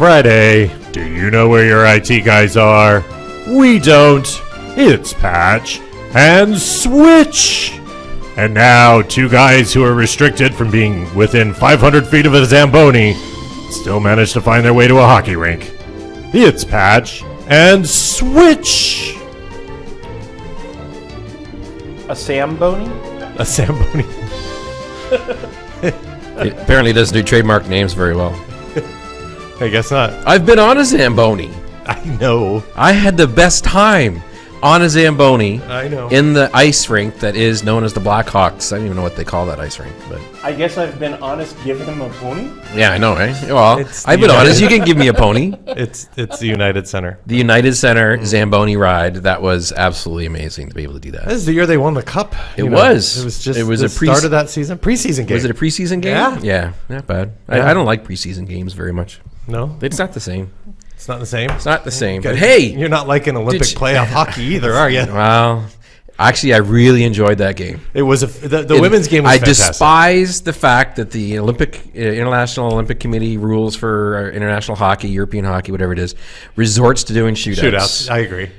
Friday. Do you know where your IT guys are? We don't. It's Patch and Switch. And now, two guys who are restricted from being within 500 feet of a Zamboni still manage to find their way to a hockey rink. It's Patch and Switch. A Samboni? A Zamboni. It apparently doesn't do trademark names very well. I guess not. I've been on a Zamboni. I know. I had the best time on a Zamboni I know. in the ice rink that is known as the Blackhawks. I don't even know what they call that ice rink, but I guess I've been honest giving them a pony. yeah, I know, right? Well, It's I've been United- honest. You can give me a pony. It's it's the United Center. The United Center Zamboni ride that was absolutely amazing to be able to do that. This is the year they won the cup. It you was. It was just. It was the a pre- start of that season, preseason game. Was it a preseason game? Yeah. yeah, not bad. Yeah. I, I don't like preseason games very much. No, It's not the same. it's not the same. It's not the same. But hey, you're not like an Olympic you- playoff hockey either, are you? well, actually, I really enjoyed that game. It was a the, the It- women's game. Was I fantastic. despise the fact that the Olympic uh, International Olympic Committee rules for uh, international hockey, European hockey, whatever it is, resorts to doing shootouts. shootouts. I agree.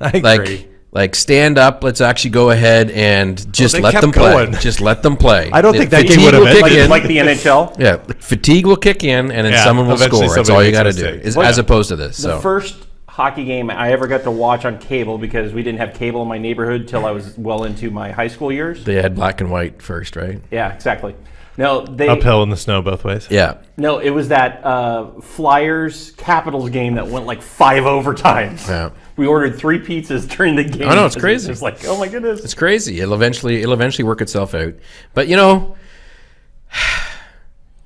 I agree. like, like stand up. Let's actually go ahead and just they let them play. going. Just let them play. I don't think that game Fatigue would have will kick Like, in. like the NHL. yeah, fatigue will kick in, and then Yeah, someone will score. That's all you got to do, is, Well, as opposed to this. The So first hockey game I ever got to watch on cable because we didn't have cable in my neighborhood till I was well into my high school years. they had black and white first, right? Yeah, exactly. No, they uphill in the snow both ways. Yeah. no, it was that uh, Flyers Capitals game that went like five overtimes. Yeah. We ordered three pizzas during the game. I know, it's crazy. It's like, oh my goodness. It's crazy. It'll eventually it'll eventually work itself out. But you know,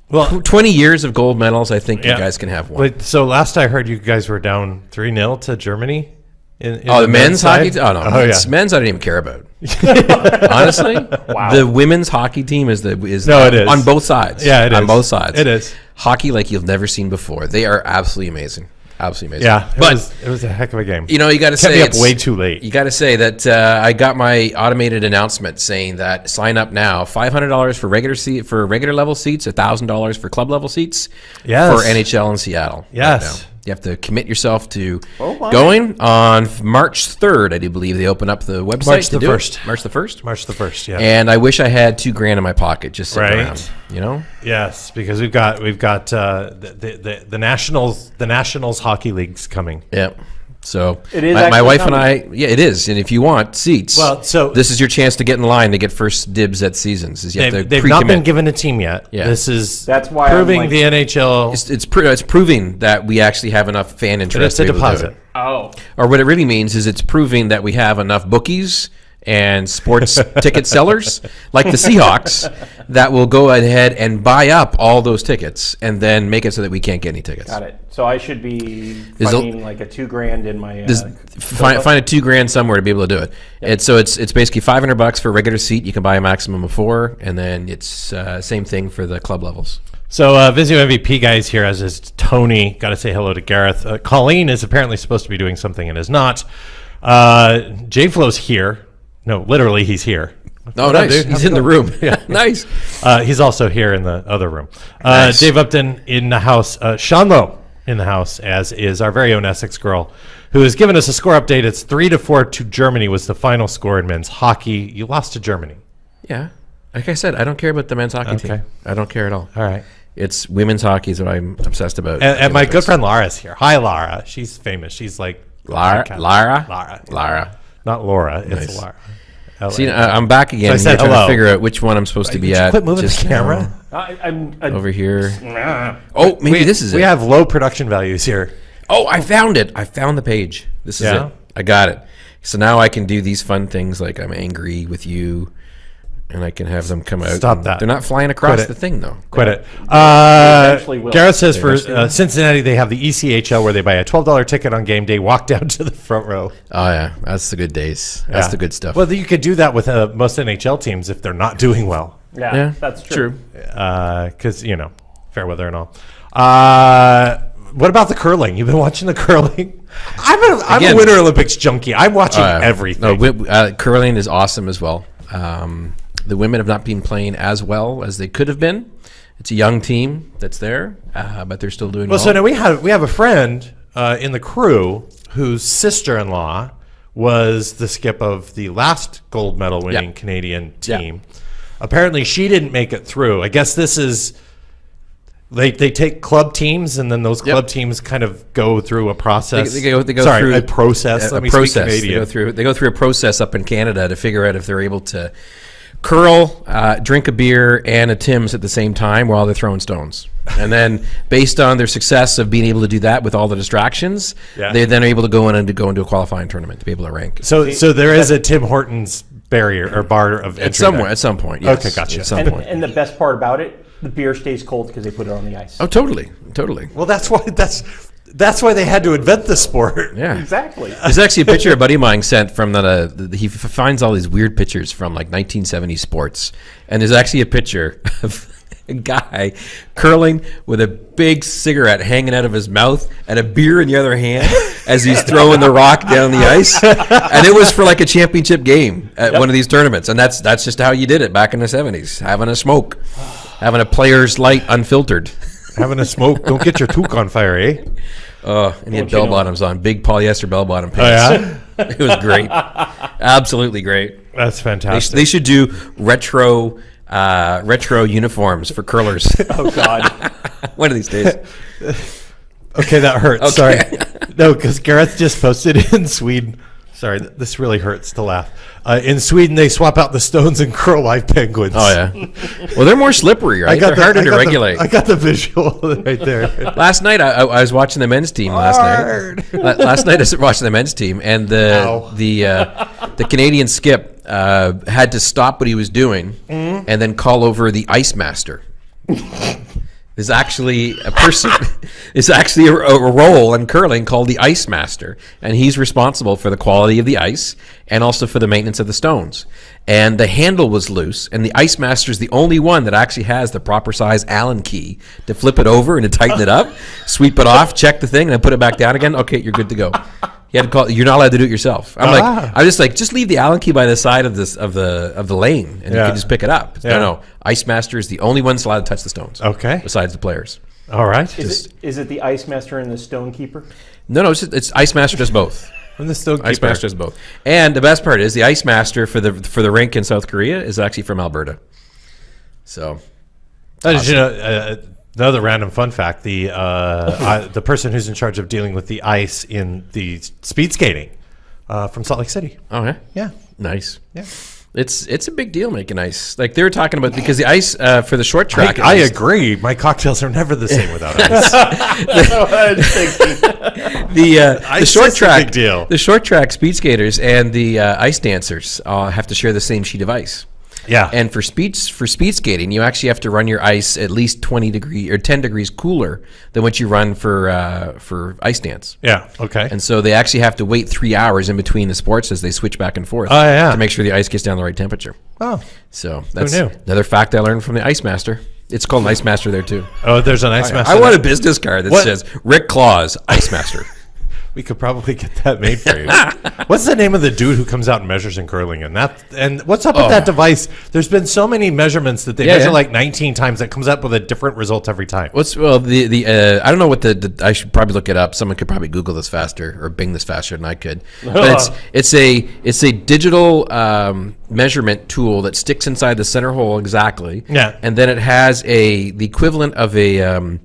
Well, twenty years of gold medals, I think Yeah. you guys can have one. wait, so last I heard, you guys were down three 0 to Germany. In, in oh, the men's hockey. side? Oh no, Oh men's, yeah. men's I don't even care about. Honestly, Wow. the women's hockey team is the is No, it is. on both sides. Yeah, it on is. both sides. It is. hockey like you've never seen before. They are absolutely amazing. Absolutely amazing. Yeah, it but was, it was a heck of a game. you know you got to say up way too late. You got to say that uh, I got my automated announcement saying that sign up now, five hundred dollars for regular seat for regular level seats, thousand dollars for club level seats. Yes. For NHL in Seattle. right Yes. now. You have to commit yourself to Oh, my. going on March third. I do believe they open up the website. March the do it. 1st. March the first. March the first. Yeah. And I wish I had two grand in my pocket just sitting Right. around. You know. yes, because we've got we've got uh, the, the the the nationals the nationals hockey leagues coming. Yeah. So It is my, my actually wife and. I. Yeah, it is. And if you want seats, Well, so- this is your chance to get in line to get first dibs at seasons. Is you have They've, to they've not been given a team yet. Yeah. This is That's why I'm proving like- the NHL. It's it's, pro- it's proving that we actually have enough fan it's interest a to be to deposit. it. Oh, Or what it really means is it's proving that we have enough bookies and sports ticket sellers like the Seahawks that will go ahead and buy up all those tickets and then make it so that we can't get any tickets. got it. So I should be There's a- finding like a two grand in my. Uh, find, find a two grand somewhere to be able to do it. It's so it's it's basically five hundred bucks for a regular seat. You can buy a maximum of four, and then it's uh, same thing for the club levels. So uh, Vizio MVP guys here, as is Tony. Got to say hello to Gareth. Uh, Colleen is apparently supposed to be doing something and is not. Uh, J Flow's here. No, literally, he's here. Oh, What up, nice! dude? He's in the room. nice. Uh, he's also here in the other room. Uh, Nice. Dave Upton in the house. Uh, Sean Lowe in the house, as is our very own Essex girl, who has given us a score update. It's three to four to Germany was the final score in men's hockey. You lost to Germany. Yeah, like I said, I don't care about the men's hockey Okay. team. I don't care at all. All right. It's women's hockey is what I'm obsessed about. And, and my good friend Lara's here. Hi, Lara. She's famous. She's like Lara, Lara, Lara. Lara. Not Laura. It's Nice. Lara. See, I- I'm back again. I said trying hello. to figure out which one I'm supposed to be you at. quit moving just the camera. I, I'm I, over here. Nah. Oh, maybe We, this is we it. We have low production values here. oh, I found it. I found the page. This is Yeah? it. I got it. So now I can do these fun things like I'm angry with you, and I can have them come out. Stop that. They're not flying across Quit it. the thing though. Quit it. Uh, eventually. Gareth says for uh. Cincinnati, they have the E ECHL where they buy a $12 ticket on game day, walk down to the front row. Oh yeah, that's the good days. That's Yeah. the good stuff. Well, you could do that with uh, most NHL teams if they're not doing well. Yeah, yeah, that's true. Because, you know, fair weather and all. Uh, what about the curling? You've been watching the curling? I'm a, I'm a Winter Olympics junkie. I'm watching Uh, everything. No, wi- uh, curling is awesome as well. Um, the women have not been playing as well as they could have been, it's a young team that's there, uh, but they're still doing Well, well. so now we have we have a friend uh, in the crew whose sister-in-law was the skip of the last gold medal winning Yeah. Canadian Yeah. team. Apparently, she didn't make it through. I guess this is they they take club teams and then those club teams kind of go through a process. they, they go, they go Sorry, through a process. a- a me process. They go through they go through a process up in Canada to figure out if they're able to curl, uh, drink a beer, and a Tim's at the same time while they're throwing stones. And then, based on their success of being able to do that with all the distractions, Yeah. they then are able to go in and to go into a qualifying tournament to be able to rank. So so there is a Tim Hortons barrier or bar of entry At some there. at some point, yes. Okay, gotcha. At some And, point. and the best part about it, the beer stays cold because they put it on the ice. Oh, totally, totally. Well, that's why that's that's why they had to invent the sport. Yeah. Exactly. There's actually a picture a buddy of mine sent from that. Uh, th- he f- finds all these weird pictures from like 1970 sports, and there's actually a picture of a guy curling with a big cigarette hanging out of his mouth and a beer in the other hand as he's throwing the rock down the ice. And it was for like a championship game at one of these tournaments, and that's that's just how you did it back in the 70s, having a smoke, having a player's light unfiltered. Having a smoke, don't get your toque on fire, eh? Oh, and he had Don't you bell know? bottoms on, big polyester bell bottom Oh pants. yeah, It was great, absolutely great. that's They, sh- fantastic. they should do retro uh, retro uniforms for curlers Oh God. one of these days. Okay, that hurts. Okay. Sorry. No, because Gareth just posted in Sweden. Sorry, this really hurts to laugh. Uh, in Sweden, they swap out the stones and curl live penguins. Oh yeah. Well, they're more slippery, right? They're the- harder I to got the- regulate. I got the visual right there. last night I, I I was watching the men's team last Hard. night. Last night I was watching the men's team, and the Ow. the uh, the Canadian skip uh, had to stop what he was doing Mm-hmm. and then call over the ice master. There's actually a person. It's actually a, a role in curling called the ice master, and he's responsible for the quality of the ice and also for the maintenance of the stones. And the handle was loose, and the ice master is the only one that actually has the proper size Allen key to flip it over and to tighten it up, sweep it off, check the thing, and then put it back down again. Okay, you're good to go. You had to call. You're not allowed to do it yourself. I'm Ah. like, I'm just like, just leave the Allen key by the side of this of the of the lane, and you can just pick it up. Yeah. No, no. Ice master is the only one that's allowed to touch the stones. Okay. Besides the players. All right. Is it, is it the ice master and the stone keeper? No, no, it's, just, it's Ice Master does both. From the stone Ice keeper. Master does both. And the best part is the Ice Master for the for the rink in South Korea is actually from Alberta. So Uh, did you know, uh, another random fun fact: the uh, uh, the person who's in charge of dealing with the ice in the speed skating uh, from Salt Lake City. oh yeah, Yeah. nice. Yeah. It's it's a big deal making ice. Like they were talking about because the ice uh, for the short track. at I agree. My cocktails are never the same without ice. the uh, the short track deal. The short track speed skaters and the uh, ice dancers uh, have to share the same sheet of ice. Yeah. And for speed for speed skating, you actually have to run your ice at least twenty degree or ten degrees cooler than what you run for uh, for ice dance. yeah. Okay. And so they actually have to wait three hours in between the sports as they switch back and forth. Oh, yeah. To make sure the ice gets down the right temperature. oh. So that's another fact I learned from the Ice Master. It's called an Ice Master there too. Oh, there's an ice master. I want a business card that What? says Rick Claus Ice Master. We could probably get that made for you. what's the name of the dude who comes out and measures in curling? And that and what's up with that device? There's been so many measurements that they Oh. Yeah, measure yeah. like 19 times that comes up with a different result every time. What's well the the uh, I don't know what the, the I should probably look it up. Someone could probably Google this faster or Bing this faster than I could. But it's it's a it's a digital um, measurement tool that sticks inside the center hole exactly. Yeah. and then it has a the equivalent of a. Um,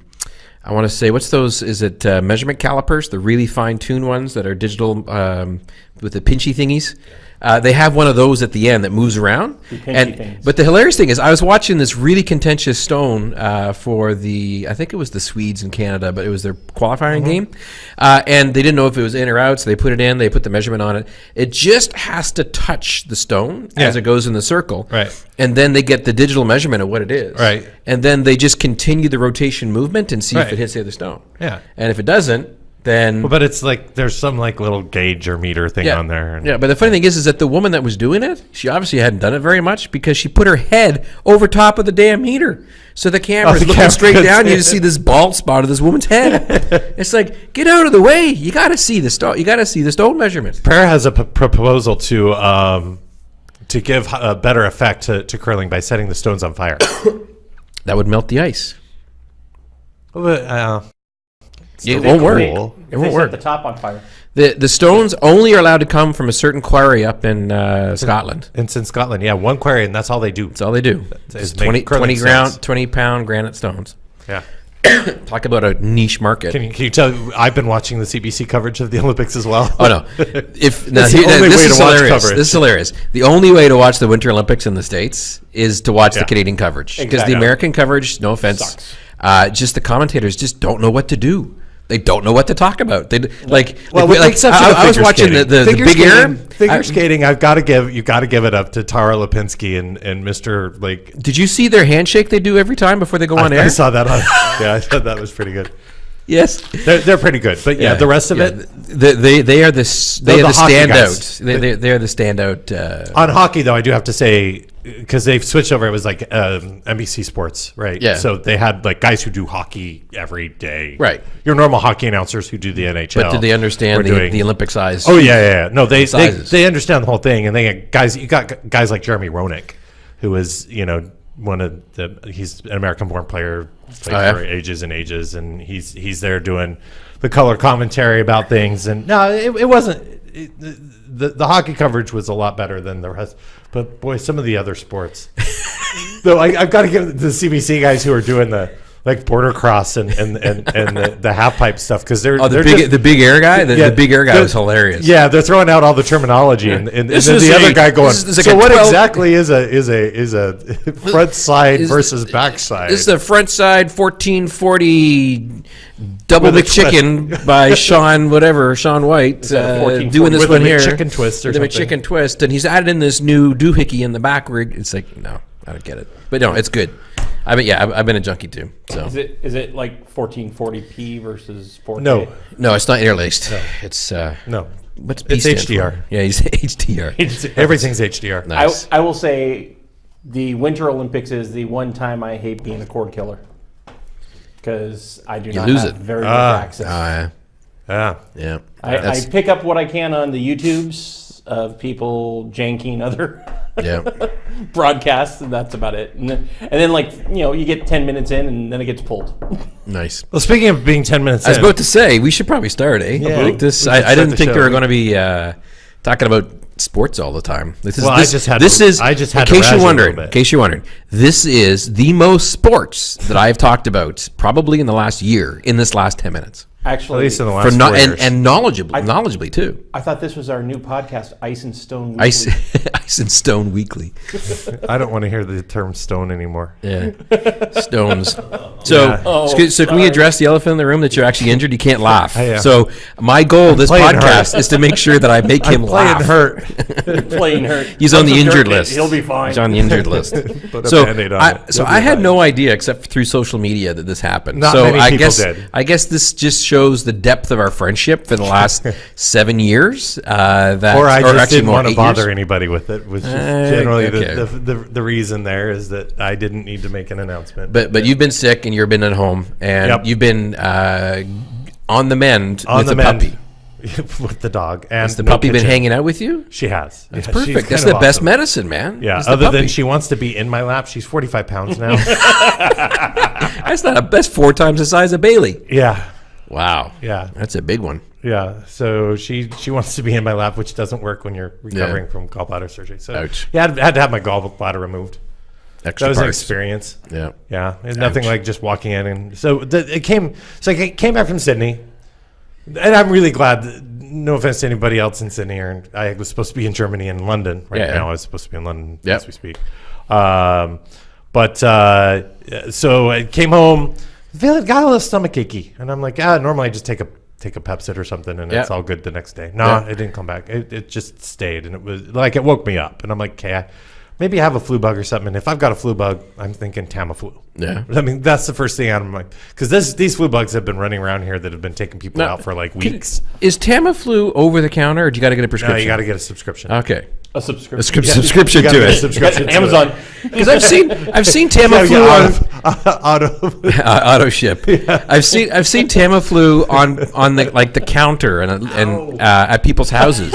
I want to say, what's those? Is it uh, measurement calipers, the really fine tuned ones that are digital um, with the pinchy thingies? Uh, they have one of those at the end that moves around. And things. but the hilarious thing is, I was watching this really contentious stone uh, for the, I think it was the Swedes in Canada, but it was their qualifying Mm-hmm. game, uh, and they didn't know if it was in or out, so they put it in. They put the measurement on it. It just has to touch the stone as it goes in the circle, Right. And then they get the digital measurement of what it is, Right. And then they just continue the rotation movement and see if it hits the other stone, Yeah. And if it doesn't, then But it's like there's some like little gauge or meter thing yeah. on there. and- Yeah, but the funny thing is, is that the woman that was doing it, she obviously hadn't done it very much because she put her head over top of the damn meter, so the camera's Oh, the looking camera straight down. You just see this bald spot of this woman's head. it's like, get out of the way! You got to see the stone. You got to see the stone measurements. Prayer has a p- proposal to um, to give a better effect to, to curling by setting the stones on fire. That would melt the ice. But, uh, It won't work. Cool. It won't work. the top on fire. The the stones only are allowed to come from a certain quarry up in uh, Scotland. it's in Scotland. Yeah, one quarry, and that's all they do. That's all they do. is It's 20, 20 ground, twenty pound granite stones. Yeah. Talk about a niche market. Can you, can you tell? I've been watching the CBC coverage of the Olympics as well. Oh no! If now, the here- only this way is to watch hilarious. coverage. This is hilarious. The only way to watch the Winter Olympics in the states is to watch Yeah. the Canadian coverage because Exactly. the American coverage, no offense, Sucks. uh, just the commentators just don't know what to do. They don't know what to talk about. They like Well, like, exception I, I was watching the, skating. the, the Figure big air. skating- Figure I- skating, I've got to give you got to give it up to Tara Lipinski and and Mr. Like. Did you see their handshake they do every time before they go on I, air? I saw that on. yeah, I thought that was pretty good. yes. They're, they're pretty good, but yeah, the rest of yeah, it They, they, they are the they They're the, the standout. They, they, they're the standout. Uh, on hockey though. I do have to say because they've switched over. It was like um, NBC Sports, right? Yeah. So they had like guys who do hockey every day, Right. Your normal hockey announcers who do the NHL. but did they understand the, doing- the Olympic size? Oh yeah, yeah, yeah. No, they, they they understand the whole thing, and they got guys. You got guys like Jeremy Roenick, who is you know one of the he's an American-born player, played Oh, yeah? for ages and ages, and he's he's there doing the color commentary about things. And no, it, it wasn't. It, the, the hockey coverage was a lot better than the rest, but boy, some of the other sports. Though I, I've got to give the CBC guys who are doing the like border cross and and and, and the, the half pipe stuff because they're Oh, the they're big just- the big air guy. The, yeah, the big air guy was hilarious. Yeah, they're throwing out all the terminology, and, and, and then the a- other guy going. this is- this is so like what 12 exactly is a is a is a front side Is- versus back side? This is the front side fourteen forty double the chicken by Shaun whatever Shaun White uh, 1440? doing this With a one here. McChicken twist or the something. McChicken twist, and he's added in this new doohickey in the back. Where it's like no, I don't get it, but no, it's good. I mean, yeah, I've, I've been a junkie too. So Is it is it like 1440p versus 4K? no, no, it's not interlaced. It's uh, no. what's P It's stand for? HDR. Yeah, he's HDR. Everything's HDR. I, Nice. I will say the Winter Olympics is the one time I hate being a cord killer because I do not lose have it. very Ah. much access. Uh, Yeah. yeah, I, I pick up what I can on the YouTubes of people janking other yeah. broadcasts, and that's about it. And then, and then, like you know, you get ten minutes in, and then it gets pulled. Nice. Well, speaking of being ten minutes, I was in, about to say we should probably start, eh? Yeah. Like this, I, I didn't the think show. we were going to be uh, talking about sports all the time. This is Well, I this, just had this to- is I just had in case you you're wondering. In case you're wondering, this is the most sports that I have talked about probably in the last year. In this last ten minutes, Actually, at least in the for last no, four and years. and knowledgeably, knowledgeably too. I thought this was our new podcast, Ice and Stone. Weekly. Ice, Ice and Stone Weekly. I don't want to hear the term stone anymore. Yeah, stones. So, Yeah. Oh, so, so can we address the elephant in the room that you're actually injured? You can't laugh. yeah. So my goal this podcast hurt. is to make sure that I make him I'm playing laugh. hurt. playing hurt. He's on the injured list. He'll be fine. He's on the injured list. Put a so on I, it. so I had fine. no idea except through social media that this happened. Not so many I guess did. I guess this just shows the depth of our friendship for the last seven years. Uh, that Or I just didn't want to bother years. anybody with it. Was just Uh, generally okay. the, the, the the reason there is that I didn't need to make an announcement. But but you've been sick and you've been at home and Yep. you've been uh, on the mend on with the the mend puppy. with the dog and Has the no puppy been hanging out with you? She has. That's Yeah, perfect. That's the of best medicine, man. Yeah. Other than she wants to be in my lap. She's 45 pounds now. That's not a best four times the size of Bailey. yeah. Wow. Yeah. That's a big one. Yeah, so she she wants to be in my lap, which doesn't work when you're recovering from gallbladder surgery. So Ouch. yeah, I had, to have my gallbladder removed. Extra That was an experience. Yeah. Yeah, it's nothing like just walking in and so the, it came. So I came back from Sydney, and I'm really glad. That, no offense to anybody else in Sydney, or I was supposed to be in Germany and London right Yeah. now. I was supposed to be in London Yep. as we speak. Um, but uh, so I came home, feeling got a little stomach achy, and I'm like, ah, normally I just take a take a Pepcid or something, and it's all good the next day. No, Yeah. it didn't come back. It, it just stayed, and it was like it woke me up, and I'm like, okay. I- Maybe I have a flu bug or something. And if I've got a flu bug, I'm thinking Tamiflu. Yeah. I mean, that's the first thing out of my because this these flu bugs have been running around here that have been taking people Now, out for like Can- weeks. Is Tamiflu over the counter, or do you got to get a prescription? No, you got to get a subscription. Okay. A subscription. A scrip- subscription You gotta to it. subscription to Amazon. Because I've seen I've seen Tamiflu yeah, on out of, out of uh, auto ship. I've seen I've seen Tamiflu on on the like the counter and and uh, at people's houses.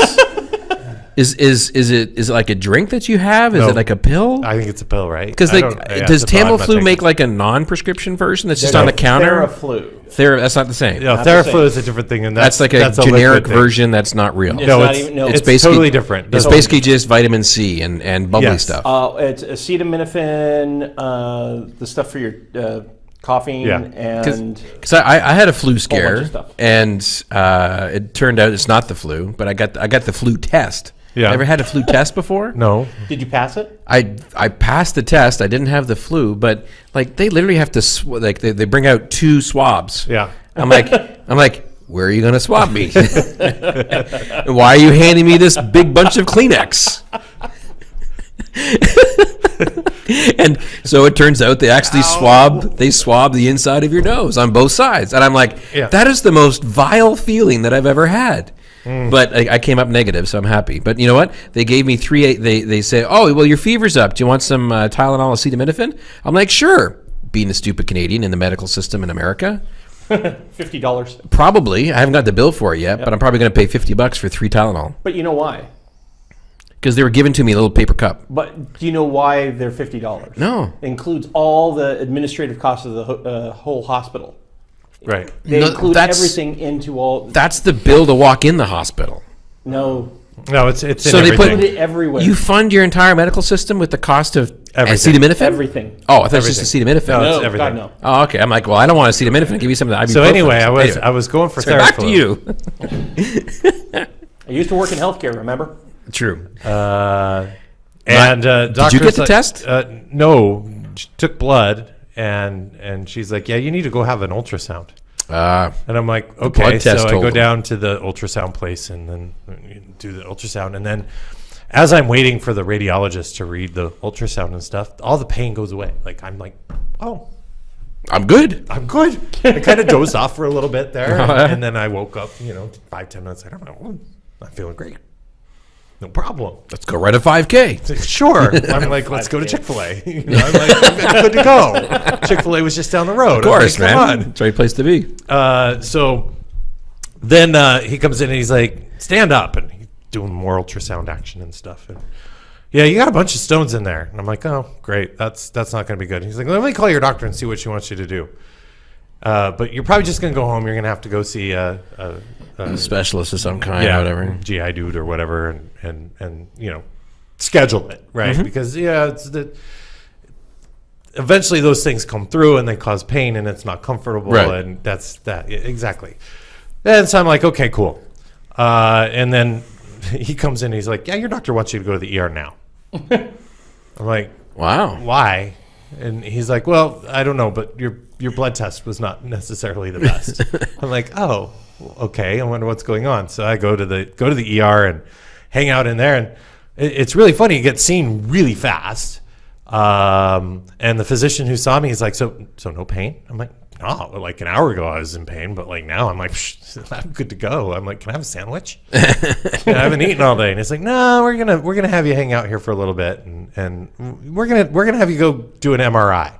Is is is it is it like a drink that you have? Is No. it like a pill? I think it's a pill, right? Because I like, don't- yeah, does it's a pill. I'm not Tamiflu taking make it. like a non-prescription version that's just on the counter? Theraflu. Thera, that's not the same. No, Not the Theraflu same. is a different thing, and that's that's, like a that's generic thing. version that's not real. It's No, not it's, even- no. it's, It's basically- totally different. It's Doesn't- basically just vitamin C and, and bubbly Yes. stuff. Uh, it's acetaminophen, uh, the stuff for your uh, coughing, Yeah. and Because I, I had a flu scare, stuff. and uh, it turned out it's not the flu, but I got I got the flu test. Yeah. Ever had a flu test before? no. did you pass it? I I passed the test. I didn't have the flu, but like they literally have to sw- like they, they bring out two swabs. Yeah. I'm like I'm like, where are you gonna swab me? Why are you handing me this big bunch of Kleenex? and so it turns out they actually swab they swab the inside of your nose on both sides and i'm like Yeah. that is the most vile feeling that i've ever had Hmm. but I, I came up negative so i'm happy but you know what they gave me three they, they say oh well your fever's up do you want some uh, tylenol acetaminophen i'm like sure being a stupid canadian in the medical system in america Fifty dollars. probably i haven't got the bill for it yet but i'm probably going to pay 50 bucks for three tylenol But you know why? because they were given to me a little paper cup But do you know why they're fifty dollars? No. It Includes all the administrative costs of the uh, whole hospital. Right. They No, include that's- everything into all. that's the bill to walk in the hospital no, No, it's it's So in they put- everything. put it everywhere. You fund your entire medical system with the cost of Everything. acetaminophen? everything. Oh, I thought it was just acetaminophen. No, No, it's everything. God no. Oh, okay. I'm like, well, I don't want acetaminophen. Give me some of the ibuprofen. So anyway, I was Anyway, I was going for sorry, back to Theraflu. you. I used to work in healthcare. Remember? True. Uh, and uh, you doctor's get the like- test? Uh, no, she took blood, and and she's like, yeah, you need to go have an ultrasound. Uh, And I'm like, okay. So I go down to the ultrasound place and then do the ultrasound. And then as I'm waiting for the radiologist to read the ultrasound and stuff, all the pain goes away. Like, I'm like, oh, I'm good. I'm good. I kind of dozed off for a little bit there. Yeah. And then I woke up, you know, five, ten minutes later. I'm like, "Oh, I'm feeling great. No problem. Let's go run a 5K. Sure. I'm like, let's go to Chick fil A. You know, I'm like, I'm good to go. Chick fil A was just down the road. Of course, man. Come on. It's the right place to be. Uh, so then uh, he comes in and he's like, stand up. And he's doing more ultrasound action and stuff. And yeah, you got a bunch of stones in there. And I'm like, oh, great. That's that's not going to be good. He's like, let me call your doctor and see what she wants you to do. Uh, but you're probably just going to go home. You're going to have to go see a, a, a Specialist of some kind, yeah, whatever. GI dude or whatever, and and and you know, schedule it right Mm-hmm. because yeah, it's the. Eventually, those things come through and they cause pain, and it's not comfortable, Right. and that's that yeah, exactly. And so I'm like, okay, cool. Uh, and then he comes in, and he's like, yeah, your doctor wants you to go to the ER now. I'm like, Wow. why? And he's like, well, I don't know, but your your blood test was not necessarily the best. I'm like, oh, okay. I wonder what's going on. So I go to the go to the ER and hang out in there, and it, it's really funny. You get seen really fast. Um, and the physician who saw me is like, so so no pain. I'm like, no. Like an hour ago I was in pain, but like now I'm like, I'm good to go. I'm like, can I have a sandwich? I haven't eaten all day, and it's like, no, we're gonna we're gonna have you hang out here for a little bit, and and we're gonna we're gonna have you go do an MRI.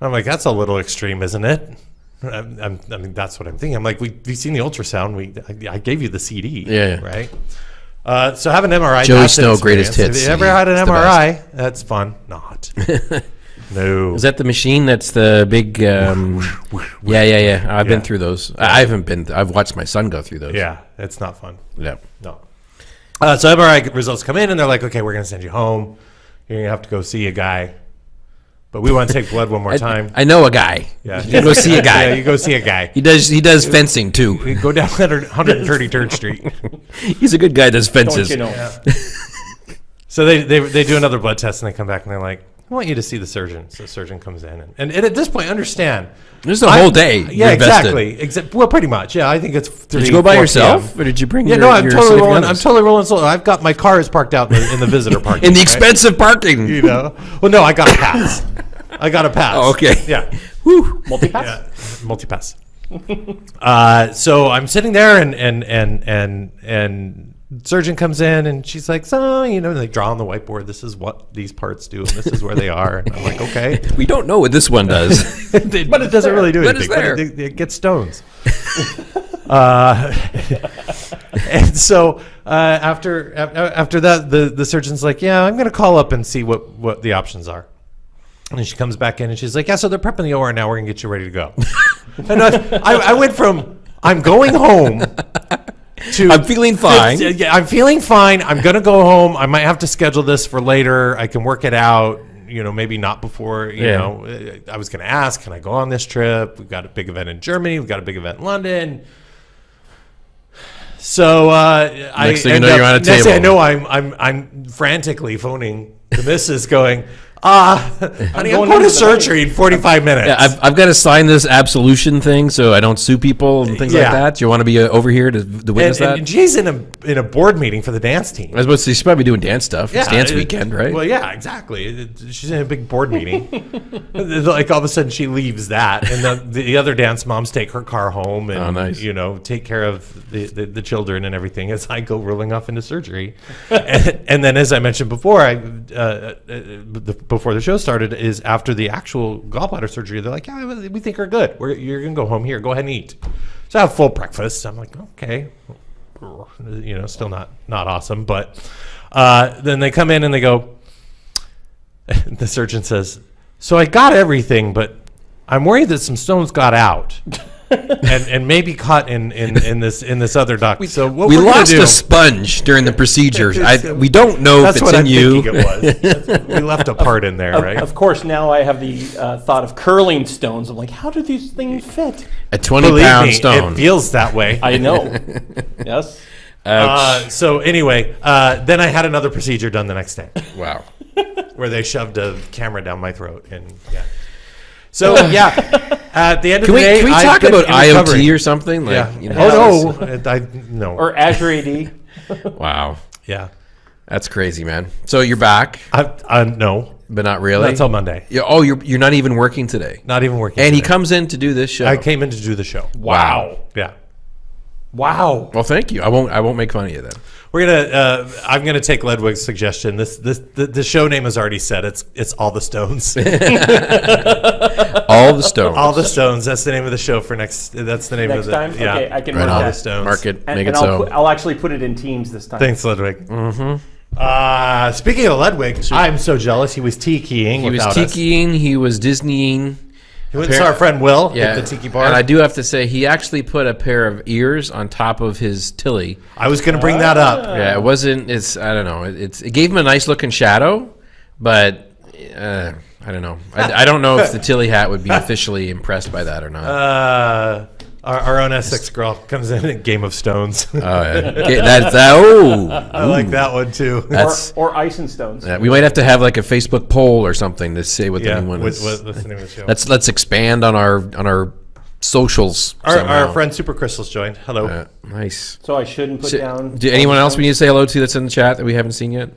I'm like, that's a little extreme, isn't it? I'm, I'm, I mean, that's what I'm thinking. I'm like, we we've seen the ultrasound. We I, I gave you the CD, Yeah. right. Uh, so have an MRI. Joey Snow, greatest hits. Have you ever had an MRI? That's fun. Not. no. Is that the machine that's the big. Um, yeah, yeah, yeah. I've Yeah. been through those. I I haven't been. I've watched my son go through those. yeah, it's not fun. Yeah. No. Uh, so MRI results come in, and they're like, "Okay, we're going to send you home. You're going to have to go see a guy, but we want to take blood one more time." I know a guy. yeah, You go see a guy. Yeah, you go see a guy. He does. He does fencing too. We go down 100 133rd Street. He's a good guy. Does Don't fences. you know? So they, they they do another blood test, and they come back, and they're like, "I want you to see the surgeon." So the surgeon comes in, and, and, at this point, understand. There's the I- whole day. Yeah, exactly. Exa- well, pretty much. Yeah, I think it's. Did you go by yourself, or did you bring? Yeah, your, no, I'm totally rolling. I'm totally rolling solo. I've got my car is parked out in the, in the visitor parking in the right? expensive parking. you know. Well, no, I got a pass. I got a pass. Oh, okay. Yeah. Whew. Multi-pass? Yeah. Multi-pass. uh, so I'm sitting there, and and and and and surgeon comes in, and she's like, "So, you know, they draw on the whiteboard. This is what these parts do, and this is where they are." And I'm like, "Okay." We don't know what this one does. but it doesn't really do But anything. But it, it gets stones. uh, and so uh, after after that, the the surgeon's like, "Yeah, I'm gonna call up and see what what the options are." And she comes back in and she's like, "Yeah, so they're prepping the OR now. We're gonna get you ready to go." and I, I, I went from I'm going home to I'm feeling fine. Yeah, I'm feeling fine. I'm gonna go home. I might have to schedule this for later. I can work it out. You know, maybe not before. You Yeah. know, I was gonna ask, can I go on this trip? We've got a big event in Germany. We've got a big event in London. So uh, I Next thing you know, up- you're on a next thing I know, I'm I'm I'm frantically phoning the missus, going, "Ah, honey, I'm going to surgery in 45 minutes." Yeah, I've, I've got to sign this absolution thing so I don't sue people and things like Yeah. that. Do you want to be uh, over here to, to witness and, that? and Jay's in a in a board meeting for the dance team. I was about to say she's probably doing dance stuff. it's dance it- weekend, right? Well, yeah, exactly. It- it- She's in a big board meeting. like all of a sudden, she leaves that, and the, the other dance moms take her car home and Oh, nice. you know take care of the, the, the children and everything as I go rolling off into surgery. and, and then, as I mentioned before, I uh, uh, the, before the show started, is after the actual gallbladder surgery, they're like, "Yeah, we think you're good. We're, you're gonna go home here. Go ahead and eat." So I have full breakfast. I'm like, okay, you know, still not not awesome, but uh, then they come in and they go. The surgeon says, "So I got everything, but I'm worried that some stones got out." and, and maybe caught in, in, in this in this other duct. so what we lost do, a sponge during the procedure. I, we don't know if it's what in I'm you. thinking it was. We left a part in there, Of, right? of course, now I have the uh, thought of curling stones. I'm like, how do these things fit? A 20 Believe pound me, stone. it feels that way. I know. yes. Uh, so anyway, uh, then I had another procedure done the next day. wow. where they shoved a camera down my throat and yeah. So yeah, at the end of Can the we, day, can we talk about in IoT recovery. or something? Like, Yeah. you oh, know, oh no, I no. Or Azure AD. Wow. yeah. That's crazy, man. So you're back, I, I no. but not really. Not till Monday. Yeah, oh, you're you're not even working today. Not even working. And he comes in to do this show. I came in to do the show. Wow. Yeah. Wow. Well, thank you. I won't I won't make fun of you then. We're gonna. Uh, I'm gonna take Ludwig's suggestion. This this the, the show name is already said. It's it's all the stones. All the stones. all the stones. That's the name of the show for next. That's the name Next of the. time? Yeah. Okay, I can Right mark on. all the that. stones. Mark it. And, make and it I'll, so. put, I'll actually put it in teams this time. Thanks, Ludwig. Mm-hmm. Uh, speaking of Ludwig, I'm so jealous. He was tikiing he was without us. tikiing. He was Disneying. He went and saw our friend Will Yeah, at the tiki bar. and I do have to say he actually put a pair of ears on top of his Tilley. I was going to bring that up. Yeah, it wasn't. It's I don't know. It, it's it gave him a nice looking shadow, but uh, I don't know. I, I don't know if the Tilley hat would be officially impressed by that or not. Uh, our, our own Essex girl comes in at Game of Stones. Oh, yeah. Okay, that, that oh, I like that one too. that's or, or ice and stones. yeah, we might have to have like a Facebook poll or something to say what yeah. the new one What, is. what, what's the name of the show? Let's let's expand on our on our socials. our, our friend Super Crystal's joined. Hello. Uh, nice. So I shouldn't put So, down. do anyone else we need to say hello to that's in the chat that we haven't seen yet? Any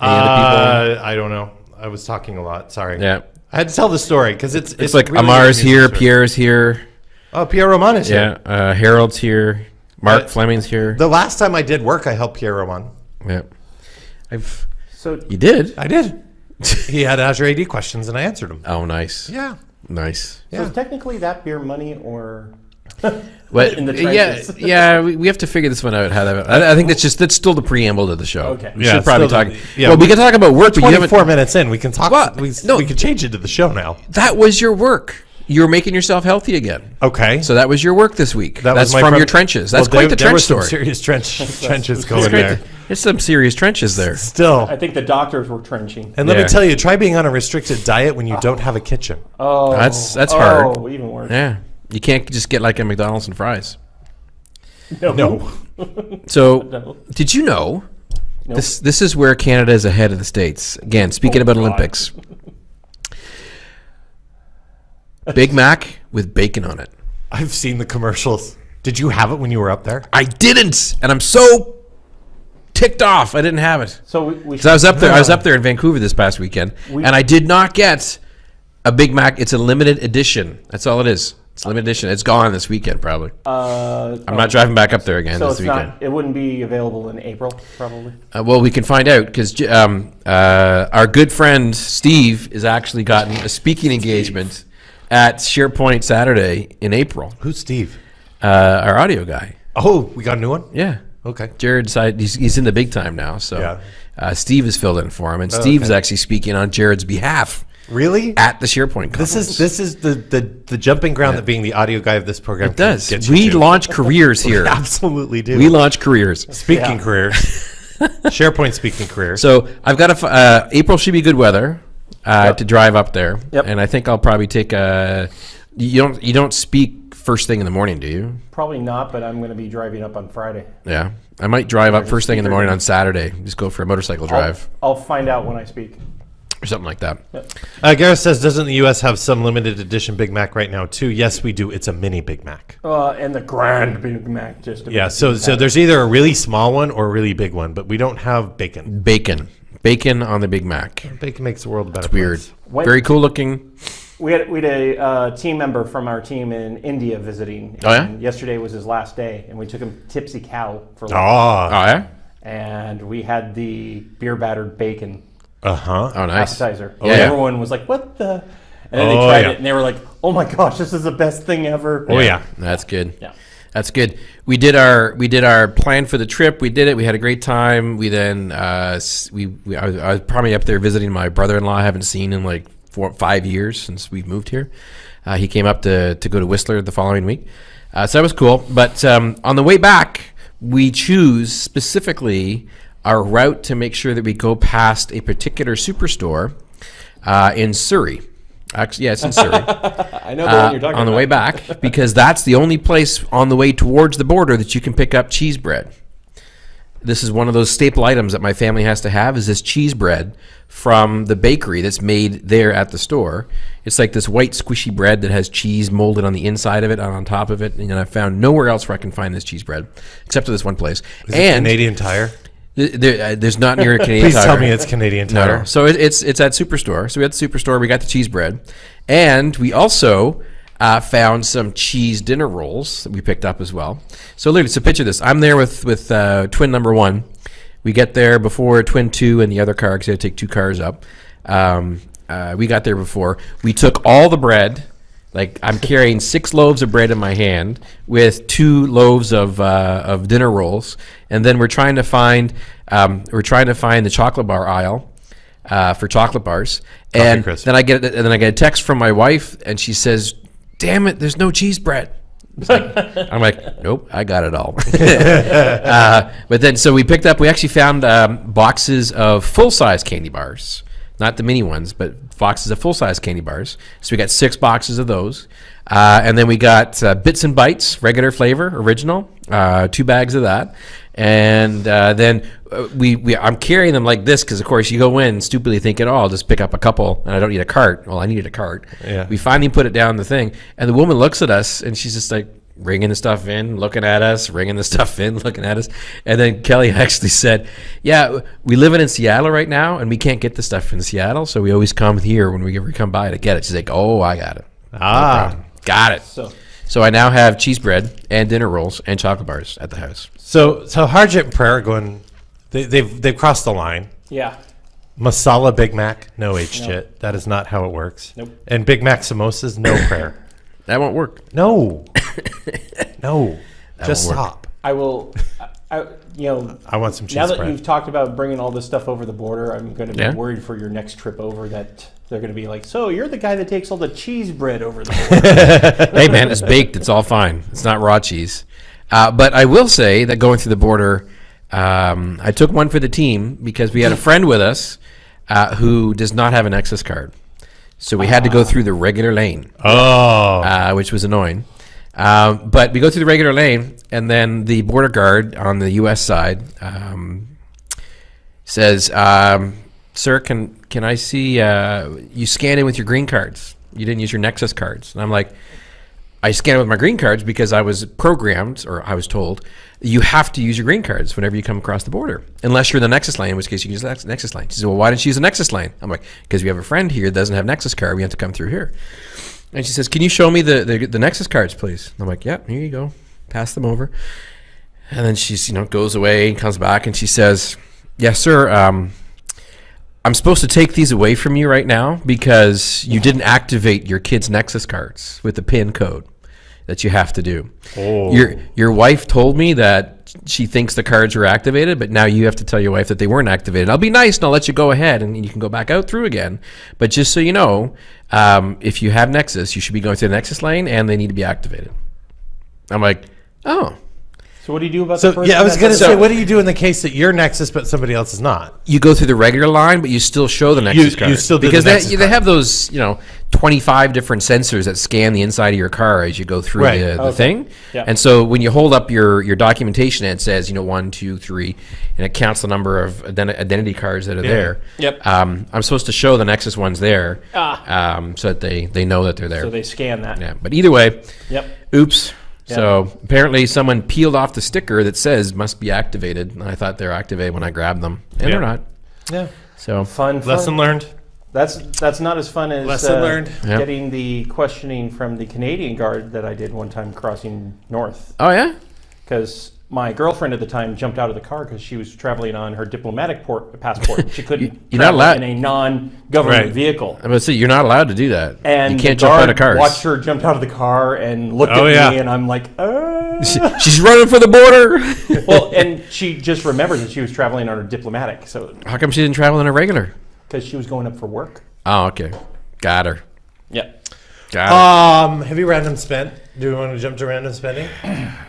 other Uh, I don't know. I was talking a lot. Sorry. Yeah. I had to tell the story because it's, it's It's like really Amar's here. Pierre's here, Oh, Pierre Roman is yeah, here. uh, Harold's here, Mark Uh, Fleming's here. The last time I did work, I helped Pierre Roman. yeah, I've So you did. I did. he had Azure AD questions and I answered them. Oh, nice, Yeah. nice. So is technically that beer money or But In the yeah, yeah, we, we have to figure this one out. How that? I, I think that's just that's still the preamble to the show. Okay. we Yeah, should probably still talk. the- yeah, well, we we- can talk about work, but you haven't. 24 minutes in, we can talk. What? We, No. we can change it to the show now. That was your work. You're making yourself healthy again. Okay. So that was your work this week. That that's was from your trenches. That's Well, quite there- the there trench was some story. serious trench trenches It's going there. There's some serious trenches there. Still. I think the doctors were trenching. And let me tell you, try being on a restricted diet when you don't have a kitchen. Oh, That's- that's oh, hard. even worse. Yeah, you can't just get like a McDonald's and fries. No. No. So, No. did you know Nope. this? This is where Canada is ahead of the states. Again, speaking Oh, about God. Olympics. Big Mac with bacon on it. I've seen the commercials. Did you have it when you were up there? I didn't, and I'm so ticked off. I didn't have it. So we, we So I was up there. I was up there in Vancouver this past weekend, We- and I did not get a Big Mac. It's a limited edition. That's all it is. It's a limited edition. It's gone this weekend, probably. Uh, I'm not driving back up there again so this it's weekend. not. It wouldn't be available in April, probably. Uh, well, we can find out because um, uh, our good friend Steve has actually gotten a speaking engagement at SharePoint Saturday in April. Who's Steve? Uh, our audio guy. Oh, we got a new one? Yeah. Okay. Jared he's, he's in the big time now, so Yeah. uh, Steve has filled in for him, and Steve's okay. actually speaking on Jared's behalf Really? at the SharePoint conference. This is this is the the, the jumping ground that being the audio guy of this program it does. We to. launch careers here. We absolutely do. we launch careers. speaking Yeah. careers. SharePoint speaking careers. So I've got a uh, April should be good weather uh, to drive up there, Yep. and I think I'll probably take a. You don't you don't speak first thing in the morning, do you? Probably not, but I'm going to be driving up on Friday. Yeah, I might drive up first thing in the morning on Saturday. Just go for a motorcycle drive I'll, I'll find out when I speak. or something like that. Uh, Gareth says, doesn't the U.S. have some limited edition Big Mac right now too? Yes, we do. It's a mini Big Mac. Uh, and the Grand Big Mac, just to Yeah. So it so there's either a really small one or a really big one, but we don't have bacon. Bacon, bacon on the Big Mac. Bacon makes the world a better. Weird, place. When- very cool looking. We had we had a uh, team member from our team in India visiting. Oh, yeah? and Yesterday was his last day, and we took him Tipsy Cow for lunch. Ah. Oh yeah. and we had the beer battered bacon Uh huh. Oh nice. appetizer. yeah. Everyone was like, "What the?" And then they Oh, tried yeah. it, and they were like, "Oh my gosh, this is the best thing ever!" Oh yeah. That's good. Yeah. That's good. We did our we did our plan for the trip. We did it. We had a great time. We then uh, we, we I, was, I was probably up there visiting my brother-in-law. I haven't seen in like four five years since we've moved here. Uh, he came up to to go to Whistler the following week, uh, so that was cool. But um, on the way back, we choose specifically our route to make sure that we go past a particular superstore uh, in Surrey. Actually, yeah, it's in Surrey I know the uh, one you're talking on the about. way back because that's the only place on the way towards the border that you can pick up cheese bread. This is one of those staple items that my family has to have is this cheese bread from the bakery that's made there at the store. It's like this white squishy bread that has cheese molded on the inside of it and on top of it. And I found nowhere else where I can find this cheese bread except at this one place. Is it and Canadian Tire. Th- there, uh, there's not near a Canadian Please tell me it's Canadian Tire. no. So it, it's it's at Superstore. So we at the Superstore. We got the cheese bread, and we also uh, found some cheese dinner rolls that we picked up as well. So literally, so picture this: I'm there with with uh, twin number one. We get there before twin two and the other car because I had to take two cars up. Um, uh, we got there before. We took all the bread. Like I'm carrying six loaves of bread in my hand with two loaves of uh, of dinner rolls, and then we're trying to find um, we're trying to find the chocolate bar aisle uh, for chocolate bars, and then I get and then I get a text from my wife, and she says, "Damn it, there's no cheese bread." Like- I'm like, nope, I got it all. uh, but then, so we picked up. We actually found um, boxes of full size candy bars, not the mini ones, but boxes of full size candy bars. So we got six boxes of those, uh, and then we got uh, bits and bites, regular flavor, original, uh, two bags of that, and uh, then uh, we, we I'm carrying them like this because of course you go in stupidly thinking, oh, I'll just pick up a couple, and I don't need a cart. Well, I needed a cart. Yeah. We finally put it down the thing, and the woman looks at us, and she's just like ringing the stuff in, looking at us, ringing the stuff in, looking at us, and then Kelly actually said, "Yeah, we live in Seattle right now, and we can't get the stuff in Seattle, so we always come here when we ever come by to get it." She's like, "Oh, I got it, Ah. got it." So So I now have cheese bread and dinner rolls and chocolate bars at the house. So so Harjit and Prayer going. They, they've they've crossed the line. yeah, Masala Big Mac, no Harjit. That is not how it works. Nope. And Big Mac samosas, no prayer. That won't work. No. no. Just won't work. stop. I will. I, I, you know, I want some cheese now that bread. you've talked about bringing all this stuff over the border, I'm going to be Yeah. worried for your next trip over that they're going to be like, "So you're the guy that takes all the cheese bread over the border." hey man, it's baked. It's all fine. It's not raw cheese. Uh, but I will say that going through the border, um, I took one for the team because we had a friend with us uh, who does not have an access card, so we had to go through the regular lane, oh. uh, which was annoying. Um, but we go through the regular lane, and then the border guard on the U.S. side um, says, um, "Sir, can can I see uh, you scan in with your green cards? You didn't use your Nexus cards." And I'm like, "I scan with my green cards because I was programmed, or I was told, you have to use your green cards whenever you come across the border, unless you're in the Nexus lane, in which case you can use the Nexus lane." She said, "Well, why didn't you use the Nexus lane?" I'm like, "Because we have a friend here that doesn't have Nexus card. We have to come through here." And she says, "Can you show me the, the the Nexus cards, please?" I'm like, "Yeah, here you go. Pass them over." And then she's you know goes away and comes back and she says, "Yes, sir. Um, I'm supposed to take these away from you right now because you didn't activate your kid's Nexus cards with the PIN code that you have to do. Oh. Your your wife told me that she thinks the cards were activated, but now you have to tell your wife that they weren't activated. I'll be nice and I'll let you go ahead and you can go back out through again. But just so you know, um, if you have Nexus, you should be going to the Nexus lane and they need to be activated. I'm like, oh, So what do you do about the So person? yeah, I was gonna doesn't- say, what do you do in the case that you're Nexus but somebody else is not? you go through the regular line, but you still show the Nexus you card still do the because Nexus they, they have those you know 25 different sensors that scan the inside of your car as you go through Right. the, the Okay. thing. Yeah. And so when you hold up your your documentation, it says you know one, two, three, and it counts the number of identi- identity cards that are there. Yep. Um, I'm supposed to show the Nexus ones there, Ah. um, so that they they know that they're there. So they scan that. yeah. But either way, Yep. oops. So apparently someone peeled off the sticker that says must be activated, and I thought they're activated when I grabbed them, and they're not. Yeah. So Fun, fun. Lesson learned. That's that's not as fun as Lesson uh, learned. Yeah. getting the questioning from the Canadian guard that I did one time crossing north. oh yeah. Because my girlfriend at the time jumped out of the car because she was traveling on her diplomatic port, passport. She couldn't you're not travel allowed- in a non-government Right. vehicle. I'm gonna say you're not allowed to do that. And you can't jump out guard of cars. watched her jump out of the car and looked Oh, at yeah. me, and I'm like, uh. She's running for the border. well, and she just remembered that she was traveling on her diplomatic, so How come she didn't travel in a regular? because she was going up for work. Oh, okay. Got her. Yeah. Got Um, have you random spent? Do we want to jump to random spending.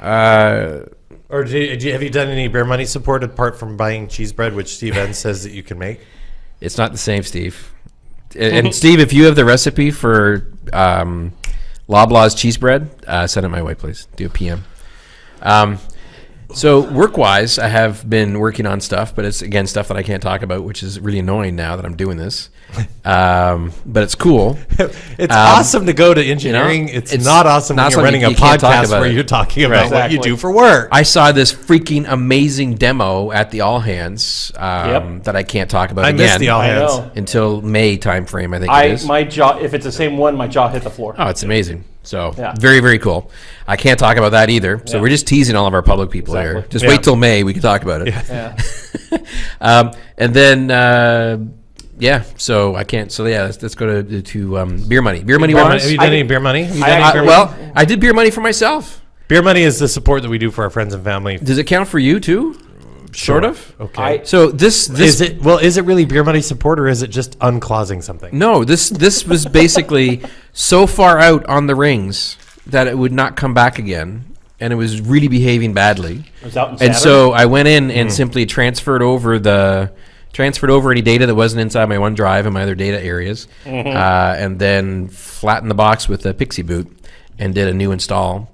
Uh, or do you, do you- have you done any beer money support apart from buying cheese bread, which Steve N says that you can make? it's not the same, Steve. And, and Steve, if you have the recipe for um, Loblaws cheese bread, uh, send it my way, please. Do a PM. Um, so work-wise, I have been working on stuff, but it's again stuff that I can't talk about, which is really annoying now that I'm doing this. Um, but it's cool. It's Um, awesome to go to engineering. it's, it's not awesome not when you're something running you- a you can't podcast about where it. you're talking about what you do for work. I saw this freaking amazing demo at the All Hands um, Yep. that I can't talk about I again missed the all hands. until May timeframe. I think I is. my jaw. If it's the same one, my jaw hit the floor. Oh, it's amazing. So Yeah. very, very cool. I can't talk about that either. So Yeah. we're just teasing all of our public people here. Just Yeah. wait till May. We can talk about it. Yeah. um, and then, uh, yeah. So I can't. So yeah, let's, let's go to to um, beer money. Beer money Beer money- wise. have you done I- any beer money? Have you I any actually- beer well, I did beer money for myself. Beer money is the support that we do for our friends and family. Does it count for you too? Sort of. Okay. I- So this this is it well? Is it really beer money support, or is it just unclausing something? No, this this was basically so far out on the rings that it would not come back again, and it was really behaving badly. It was out in And so I went in and simply transferred over the transferred over any data that wasn't inside my OneDrive and my other data areas, uh, and then flattened the box with a PXE boot and did a new install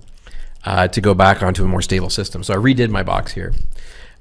uh, to go back onto a more stable system. So I redid my box here.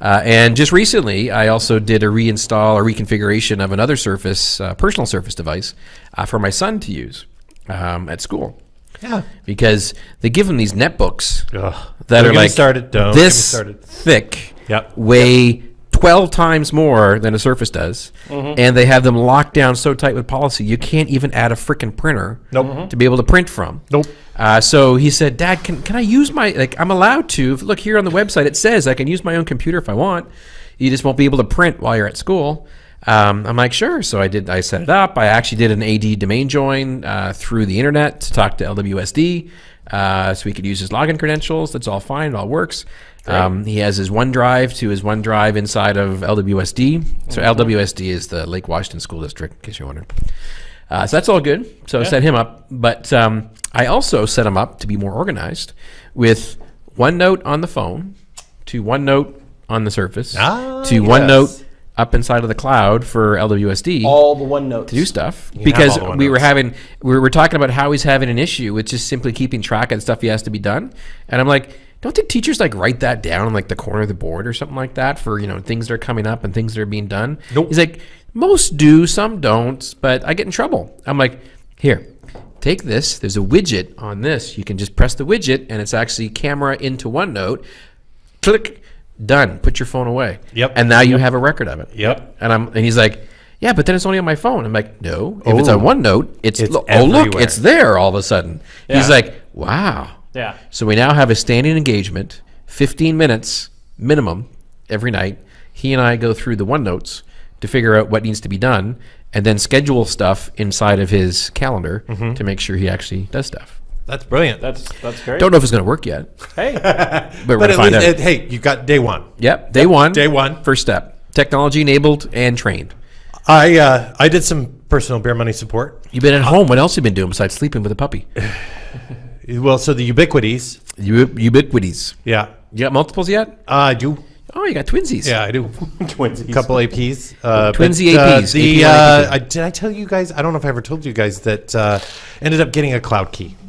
Uh, and just recently, I also did a reinstall or reconfiguration of another Surface, uh, personal Surface device uh, for my son to use um, at school. Yeah. Because they give him these netbooks Ugh. that Don't are like started. Don't this started. thick, Yep. weigh 12 times more than a Surface does, Mm-hmm. and they have them locked down so tight with policy you can't even add a freaking printer Nope. to be able to print from. Nope. Uh, so he said, "Dad, can, can I use my like? I'm allowed to. Look here on the website. It says I can use my own computer if I want. You just won't be able to print while you're at school." Um, I'm like, "Sure." So I did. I set it up. I actually did an AD domain join uh, through the internet to talk to LWSD, uh, so he could use his login credentials. That's all fine. It all works. Um, he has his OneDrive to his OneDrive inside of LWSD. So LWSD is the Lake Washington School District, in case you're wondering. Uh, so that's all good. So I set him up, but um, I also set him up to be more organized with OneNote on the phone, to OneNote on the Surface, Ah, to yes. OneNote up inside of the cloud for LWSD all the one notes. to do stuff have because we were having we were talking about how he's having an issue with just simply keeping track of the stuff he has to be done, and I'm like. Don't the teachers like write that down on like the corner of the board or something like that for you know things that are coming up and things that are being done? Nope. He's like, most do, some don't, but I get in trouble. I'm like, here, take this. There's a widget on this. You can just press the widget, and it's actually camera into OneNote. Click, done. Put your phone away. Yep. And now you have a record of it. Yep. And I'm and he's like, yeah, but then it's only on my phone. I'm like, no. If it's on Oh. OneNote, it's, It's lo- oh look, it's there all of a sudden. Yeah. He's like, wow. Yeah. So we now have a standing engagement, 15 minutes minimum every night. He and I go through the OneNotes to figure out what needs to be done and then schedule stuff inside of his calendar Mm-hmm. to make sure he actually does stuff. That's brilliant. That's that's great. Don't know if it's going to work yet, hey, but we're but going to at find least, out. it, hey, you got day one. yep, day one. Day one. First step. Technology enabled and trained. I uh, I did some personal beer money support. You've been at home. What else have you been doing besides sleeping with a puppy? Well, so the Ubiquitis. U- Ubiquitis. Yeah, You got multiples yet? uh, I do. Oh, you got twinsies. Yeah, I do. twinsies. couple APs. Uh, Twinsy but, uh, APs, the AP1, uh, AP2. I, did I tell you guys? I don't know if I ever told you guys that uh, ended up getting a cloud key.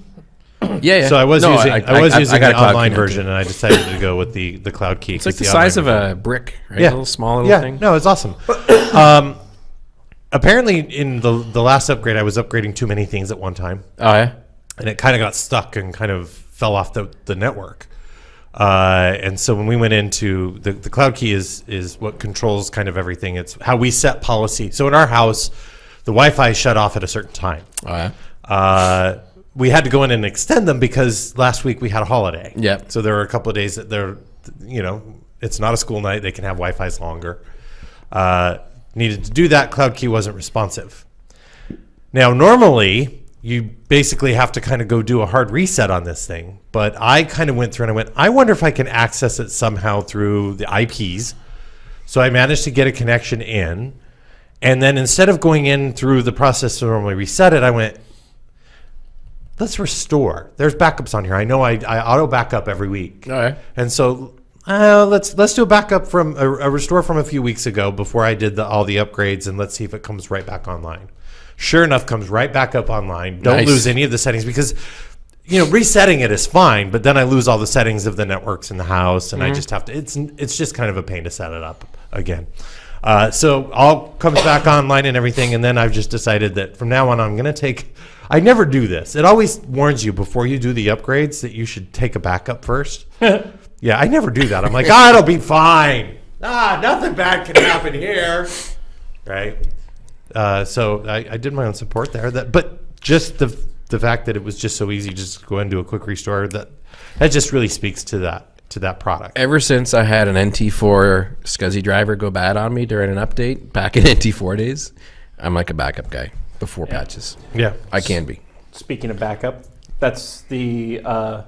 Yeah, yeah. So I was No, using I, was using got the online key version, and I decided to go with the the cloud key. It's like the size of a brick, right? A little small little yeah, thing. no, it's awesome. um, apparently, in the the last upgrade, I was upgrading too many things at one time, Oh yeah. And it kind of got stuck and kind of fell off the the network. Uh, and so when we went into the, the cloud key is is what controls kind of everything. It's how we set policy. So in our house, the Wi-Fi shut off at a certain time. Oh yeah. Uh, we had to go in and extend them because last week we had a holiday. Yep. So there were a couple of days that they're, you know, it's not a school night. They can have Wi-Fi's longer. Uh, needed to do that. Cloud Key wasn't responsive. Now, normally you basically have to kind of go do a hard reset on this thing, but I kind of went through and I went, I wonder if I can access it somehow through the IPs. So I managed to get a connection in. And then instead of going in through the process to normally reset it, I went, let's restore. There's backups on here. I know I, I auto backup every week. Oh yeah. And so uh, let's let's do a backup from a, a restore from a few weeks ago before I did the, all the upgrades, and let's see if it comes right back online. Sure enough, comes right back up online. Don't Nice. lose any of the settings because you know resetting it is fine, but then I lose all the settings of the networks in the house, and I just have to. It's it's just kind of a pain to set it up again. Uh, so all comes back online and everything, and then I've just decided that from now on I'm going to take. I never do this. It always warns you before you do the upgrades that you should take a backup first. yeah, I never do that. I'm like, ah, it'll be fine. Ah, nothing bad can happen here, right? Uh, so I, I did my own support there. That, but just the the fact that it was just so easy, just go and do a quick restore. That that just really speaks to that to that product. Ever since I had an NT4 SCSI driver go bad on me during an update back in NT4 days, I'm like a backup guy before patches. Yeah, I can be. Speaking of backup, that's the uh,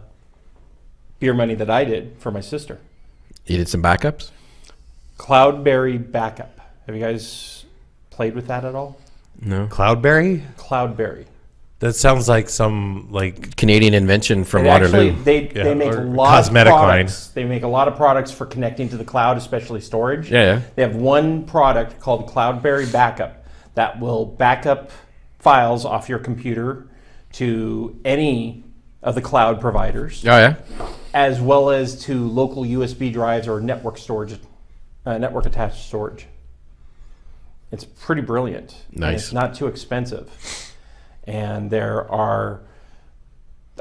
beer money that I did for my sister. You did some backups? Cloudberry backup. Have you guys played with that at all? No. Cloudberry. Cloudberry. That sounds like some like Canadian invention from It Waterloo. actually, they, Yeah, they make a lot cosmetic of line. products. They make a lot of products for connecting to the cloud, especially storage. Yeah, yeah. They have one product called Cloudberry Backup that will back up files off your computer to any of the cloud providers, oh yeah. as well as to local USB drives or network storage, uh, network attached storage. It's pretty brilliant. and Nice. it's not too expensive. And there are,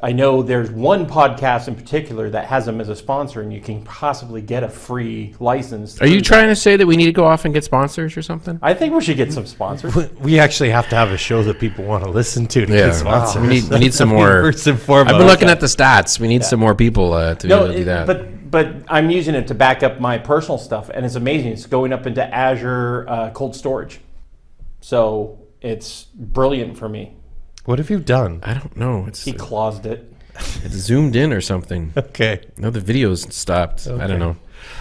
I know there's one podcast in particular that has them as a sponsor, and you can possibly get a free license. Are you through trying to say that we need to go off and get sponsors or something? I think we should get some sponsors. we actually have to have a show that people want to listen to to Yeah. get sponsors. We need- we need some more- First and foremost, I've been looking at the stats. We need some more people uh, to be able to do it- that. but but I'm using it to back up my personal stuff, and it's amazing. It's going up into Azure uh, cold storage, so it's brilliant for me. What have you done? I don't know. It's He closed it. it's zoomed in or something. Okay. No, the video's stopped. I don't know.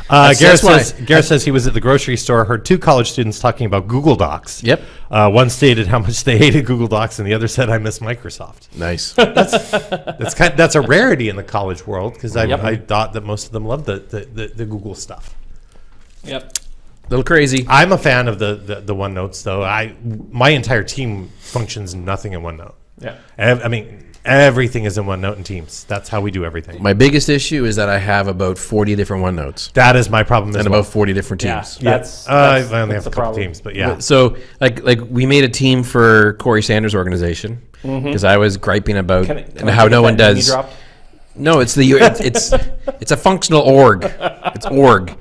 Uh, That's- Garrett, says, Garrett says he was at the grocery store, heard two college students talking about Google Docs. Yep. Uh, one stated how much they hated Google Docs, and the other said, "I miss Microsoft." Nice. That's kind. that's a rarity in the college world because I, Yep. I thought that most of them loved the, the, the, the Google stuff. Yep. little crazy. I'm a fan of the, the the OneNotes though. I my entire team functions nothing in OneNote. Yeah. Ev- I mean, everything is in OneNote and Teams. That's how we do everything. My biggest issue is that I have about 40 different OneNotes that is my problem as and well. about 40 different Yeah. teams. That's, Uh, that's I only that's have a the couple problem. teams, but yeah. So like like we made a team for Corey Sanders' organization because I was griping about Can I- can I how get no that one name you does. dropped? No, it's the it's it's, it's a functional org. It's org,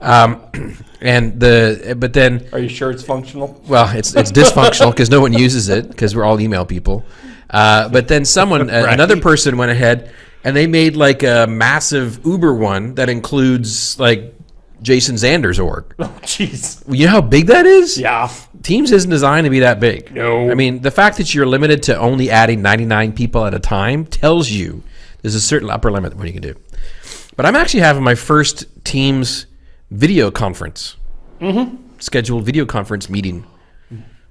um, and the but then Are you sure it's functional? well, it's it's dysfunctional because no one uses it because we're all email people. Uh, but then someone, uh, another person, went ahead and they made like a massive Uber one that includes like Jason Zander's org. Oh, jeez. You know how big that is? Yeah. Teams isn't designed to be that big. No. I mean, the fact that you're limited to only adding 99 people at a time tells you there's a certain upper limit of what you can do. But I'm actually having my first Teams video conference, mm-hmm. scheduled video conference meeting.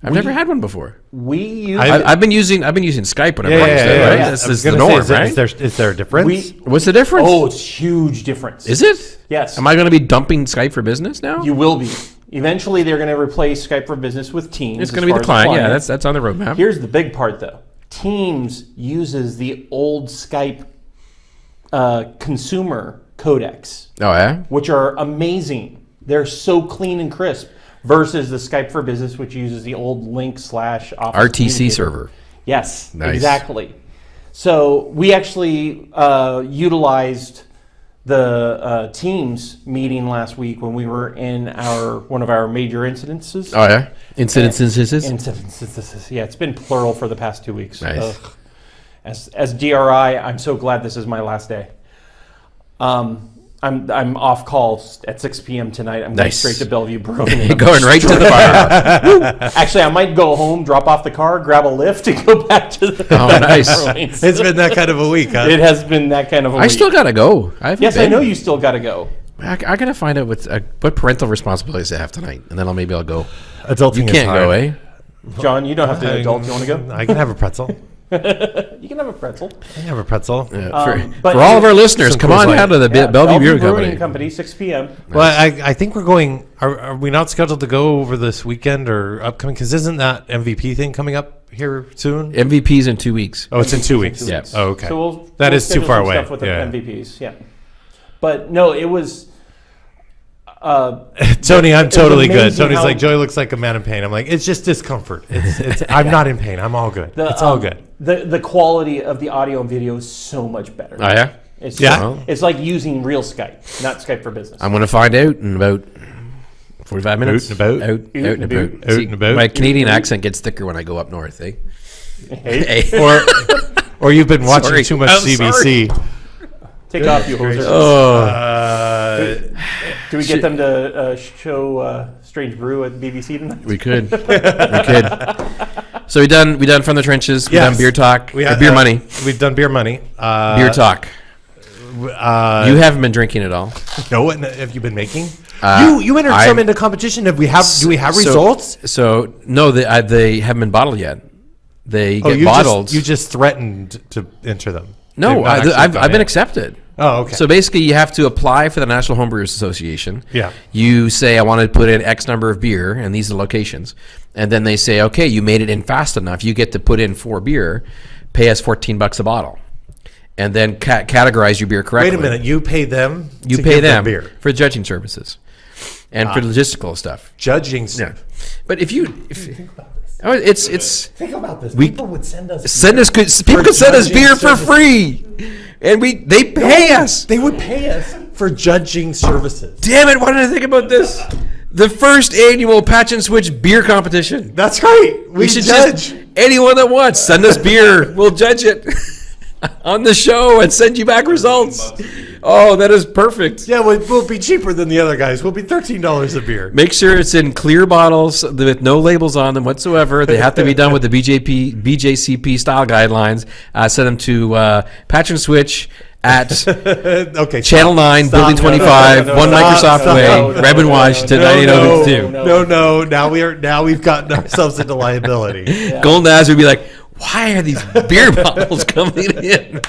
I've never had one before. We use I- I've been using I've been using Skype whenever Yeah, I yeah, yeah, yeah, right? yeah. This I is the gonna say, is there- right? Is there, is there a difference? we What's the difference? Oh, it's huge difference. is it? Yes. Am I going to be dumping Skype for business now? You will be. Eventually, they're going to replace Skype for Business with Teams. it's going to be client. Yeah, that's that's on the roadmap. Here's the big part, though. Teams uses the old Skype uh, consumer codecs, oh yeah. which are amazing. They're so clean and crisp. Versus the Skype for Business, which uses the old Lync slash Office RTC server. Yes, Nice. exactly. So we actually uh, utilized the uh, Teams meeting last week when we were in our one of our major incidences. Oh yeah. Incidences. Incidences. Yeah, it's been plural for the past two weeks. Nice. Ugh. As as DRI, I'm so glad this is my last day. Um, I'm I'm off call at 6 p.m. tonight. I'm Nice. going straight to Bellevue Brewing. and I'm Going right to the fire. Actually, I might go home, drop off the car, grab a lift, and go back to the. Oh, nice. Bruins. It's been that kind of a week, huh? It has been that kind of a I week. I still gotta go. I haven't yes, I know you still got to go. I, I gotta find out what uh, what parental responsibilities I have tonight, and then I'll maybe I'll go. Adulting You can't go, hard. eh? John, you don't have to adult. You want to go? I can have a pretzel. You can have a pretzel. I have a pretzel. Yeah, Um, for, but for all of our listeners, come on Light. down to the Yeah, Bellevue Beer Brewing Company. Company, 6 p.m. Well, I, I think we're going. Are, are we not scheduled to go over this weekend or upcoming? Because isn't that MVP thing coming up here soon? MVPs in two weeks. Oh, it's in two weeks. Yeah. Oh, okay. So we'll, That we'll is too far away. Stuff with Yeah. the MVPs, yeah. But no, it was. Uh, Tony, I'm totally good. Tony's how- like, Joey looks like a man in pain. I'm like, it's just discomfort. It's, it's, I'm not in pain. I'm all good. the, it's all um, good. The the quality of the audio and video is so much better. Oh yeah, It's Yeah. just- it's like using real Skype, not Skype for Business. I'm gonna find out in about forty-five minutes. Out and about. Out, out, and and about. about. Out See, and about. My Canadian accent gets thicker when I go up north. Eh? Hey, Hey. Or, or you've been watching Sorry. too much I'm CBC. take off, you hoser. Oh, Uh, Do we get them to uh, show uh, Strange Brew at BBC tonight? we could, we could. So we done, we done from the trenches. We Yes. done beer talk, we or have- beer uh, money, We've done beer money. Uh, beer talk. Uh, You haven't been drinking at all. no, what have you been making? Uh, you you entered I'm- some into competition. Have we have? Do we have So- results? So no, they, uh, they haven't been bottled yet. They Oh, get you bottled. just you just threatened to enter them. They've no, not I, actually I've, gone I've been in. accepted. Oh, okay. So basically, you have to apply for the National Homebrewers Association. Yeah. You say, I want to put in X number of beer, and these are the locations. And then they say, okay, you made it in fast enough. You get to put in four beer, pay us 14 bucks a bottle. And then ca- categorize your beer correctly. Wait a minute. You pay them. You to pay give them beer. for judging services and Ah. for logistical stuff. Judging. Yeah. But if you. If, oh, it's, it's. Think about this. We- People would send us. Send us good. People could send us judging beer for free, and we they pay us. They would pay us for judging services. Damn it! Why did I think about this? The first annual Patch and Switch beer competition. That's right. We, We should judge. just anyone that wants send us beer. we'll judge it on the show and send you back results. Oh, that is perfect. yeah, we'll, we'll be cheaper than the other guys. We'll be thirteen dollars a beer. Make sure it's in clear bottles with no labels on them whatsoever. They have to be done with the BJP BJCP style guidelines. Uh, send them to uh, Patch and Switch at okay. Channel 9, Building 25, no, no, One no, Microsoft stop, Way, no, Redmond, no, Washington, no, no, 9802. no, no, no. Now we are. Now we've gotten ourselves into liability. Golden Eyes would be like, why are these beer bottles coming in?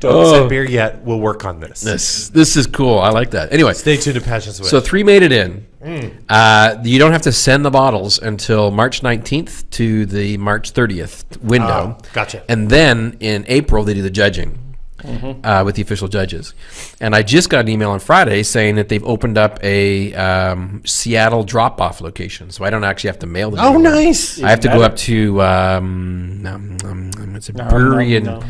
Don't Oh. send beer yet. We'll work on this. This this is cool. I like that. Anyway, Stay tuned to Patch and Switch. so three made it in. Mm. Uh, you don't have to send the bottles until March 19th to the March 30th window. Oh, gotcha. And then in April, they do the judging. Mm-hmm. Uh, with the official judges, and I just got an email on Friday saying that they've opened up a um, Seattle drop-off location, so I don't actually have to mail them. oh, anymore. nice. I have to go up to um, um, um, it's a No, brewery no, in no.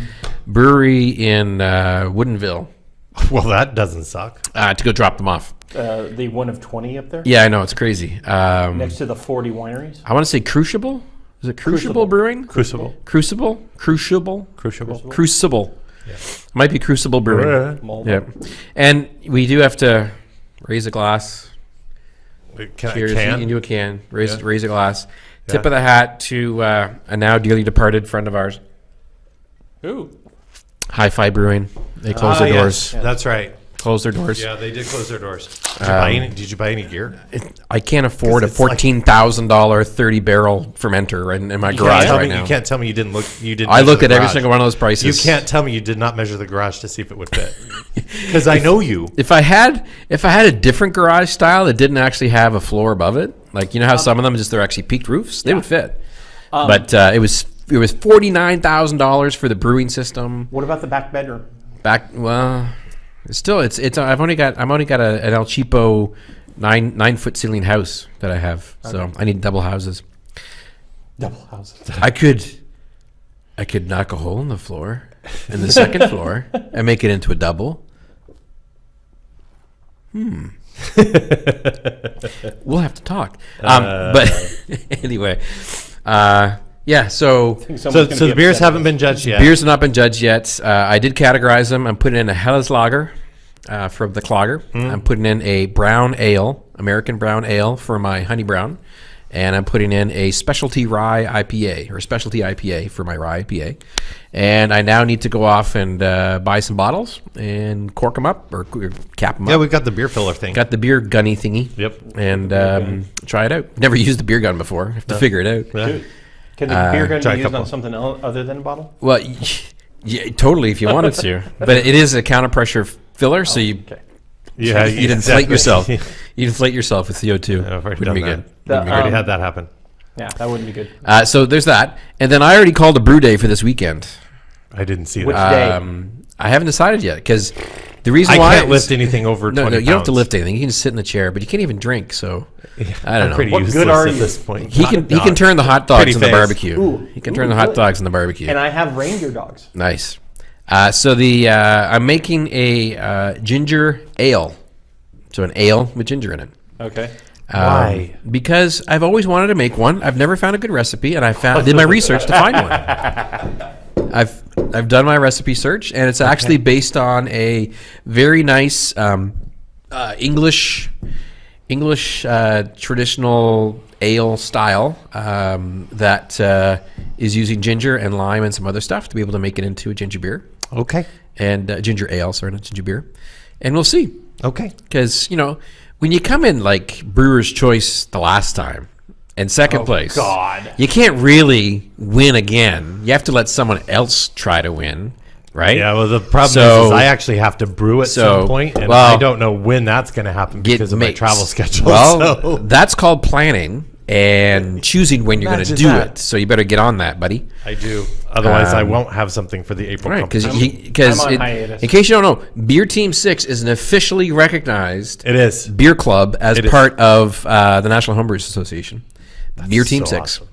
brewery in uh, Woodinville Well, that doesn't suck. uh, to go drop them off. Uh, the one of 20 up there? Yeah, I know it's crazy. Um, Next to the 40 wineries? I want to say Crucible. Is it Crucible, Crucible. Brewing? Crucible. Crucible, Crucible, Crucible. Crucible. Might be Crucible Brewing. Mulva. Yeah, and we do have to Raise a glass. Can Cheers I can? into a can. Raise Yeah. raise a glass. Tip of the hat to uh, a now dearly departed friend of ours, Who? Hi-Fi Brewing. They closed Ah, their yes, doors. That's right. Closed their doors. Yeah, they did close their doors. Did you, buy, um, any, did you buy any gear? I can't afford a it's like- fourteen thousand dollar thirty barrel fermenter in, in my You garage can't, tell right me, now. you can't tell me you didn't look. You didn't. I measure looked the at every garage. single one of those prices. You can't tell me you did not measure the garage to see if it would fit. Because I know you. If I had if I had a different garage style that didn't actually have a floor above it, like you know how um, some of them just they're actually peaked roofs, they would fit. Um, but uh, it was it was forty nine thousand dollars for the brewing system. What about the back bedroom? Back well, it's still it's it's I've only got I've only got a, an El Cheapo nine nine foot ceiling house that I have, so I need double houses. Double houses. I could I could knock a hole in the floor in the second floor and make it into a double. Hmm. we'll have to talk. Um, but anyway, uh, yeah. So So, so the beers haven't been judged yet. beers have not been judged yet. Uh, I did categorize them. I'm putting in a Helles Lager uh, from the Clogger. I'm putting in a brown ale, American brown ale for my honey brown. And I'm putting in a specialty rye IPA or specialty IPA for my rye IPA. And I now need to go off and uh, buy some bottles and cork them up or, or cap them Yeah, up. we've got the beer filler thing. Got the beer gunny thingy. Yep. And um, try it out. Never used the beer gun before. Have to figure it out. Yeah. Can the beer gun be used couple. on something else other than a bottle? Well, yeah, totally if you wanted to, but it is a counter pressure filler, so you Okay. Yeah, you'd inflate exactly. yourself. You'd inflate yourself with CO two. I've Wouldn't be that. good. The, Wouldn't be I already um, had that happen. Yeah, that wouldn't be good. Uh, so there's that, and then I already called a brew day for this weekend. I didn't see Which that. day? Um, I haven't decided yet because the reason I why can't lift anything over No, 20 no, you don't have to pounds. lift anything. You can just sit in the chair, but you can't even drink. So I don't I'm know. pretty What good useless are at you? this point. He can he can dog. turn the hot dogs Pretty in the face. barbecue. Ooh. he can Ooh, turn the hot good. dogs in the barbecue. And I have reindeer dogs. Nice. Uh, so the uh, I'm making a uh, ginger ale. So an ale with ginger in it. Okay. Um, Why? Because I've always wanted to make one. I've never found a good recipe, and I found did my research to find one. I've I've done my recipe search, and it's actually based on a very nice um, uh, English English uh, traditional ale style um, that uh, is using ginger and lime and some other stuff to be able to make it into a ginger beer Okay. and uh, ginger ale, sorry, not ginger beer, and we'll see Okay. because you know when you come in like brewer's choice the last time and second place God. you can't really win again you have to let someone else try to win right Yeah, well, the problem So- is, is I actually have to brew at so, some point, and well, I don't know when that's going to happen because of my travel schedule. well so. that's called planning and choosing when you're going to do that. it so you better get on that buddy I do. Otherwise, I Um, won't have something for the April right because because I'm on hiatus. in case you don't know beer team 6 is an officially recognized It is. beer club as It is. part of uh, the National Homebrewers Association. Beer Team so Six, awesome.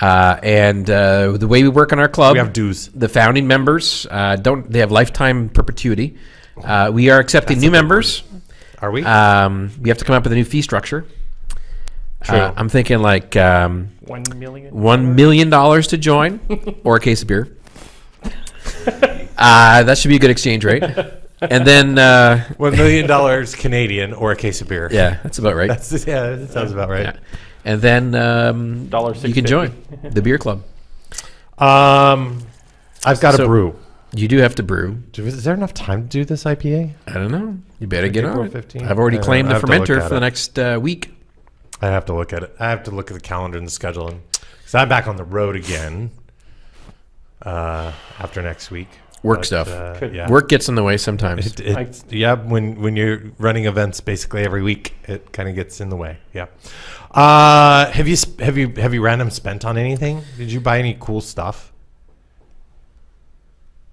uh, and uh, the way we work in our club, We have dues. The founding members uh, don't; they have lifetime perpetuity. Uh, we are accepting new members. Are we? Um, we have to come up with a new fee structure. True. Uh, I'm thinking like um, One million. one million dollars to join, or a case of beer. Uh, that should be a good exchange rate. And then, uh, One million dollars Canadian or a case of beer. yeah, that's about right. That's yeah. That sounds about right. Yeah. And then um, Dollar you can join the beer club. Um, I've got So- a brew. You do have to brew. Do- Is there enough time to do this IPA? I don't know. You better get April on it. 15th? I've already claimed the I have to look fermenter at for the it. next uh, week. I have to look at it. I have to look at the calendar and the schedule, and because I'm back on the road again uh, after next week. Work stuff. Uh, Could- yeah. Work gets in the way sometimes. It, it, yeah, when when you're running events basically every week, it kind of gets in the way. Yeah. Uh, have you have you have you random spent on anything? Did you buy any cool stuff?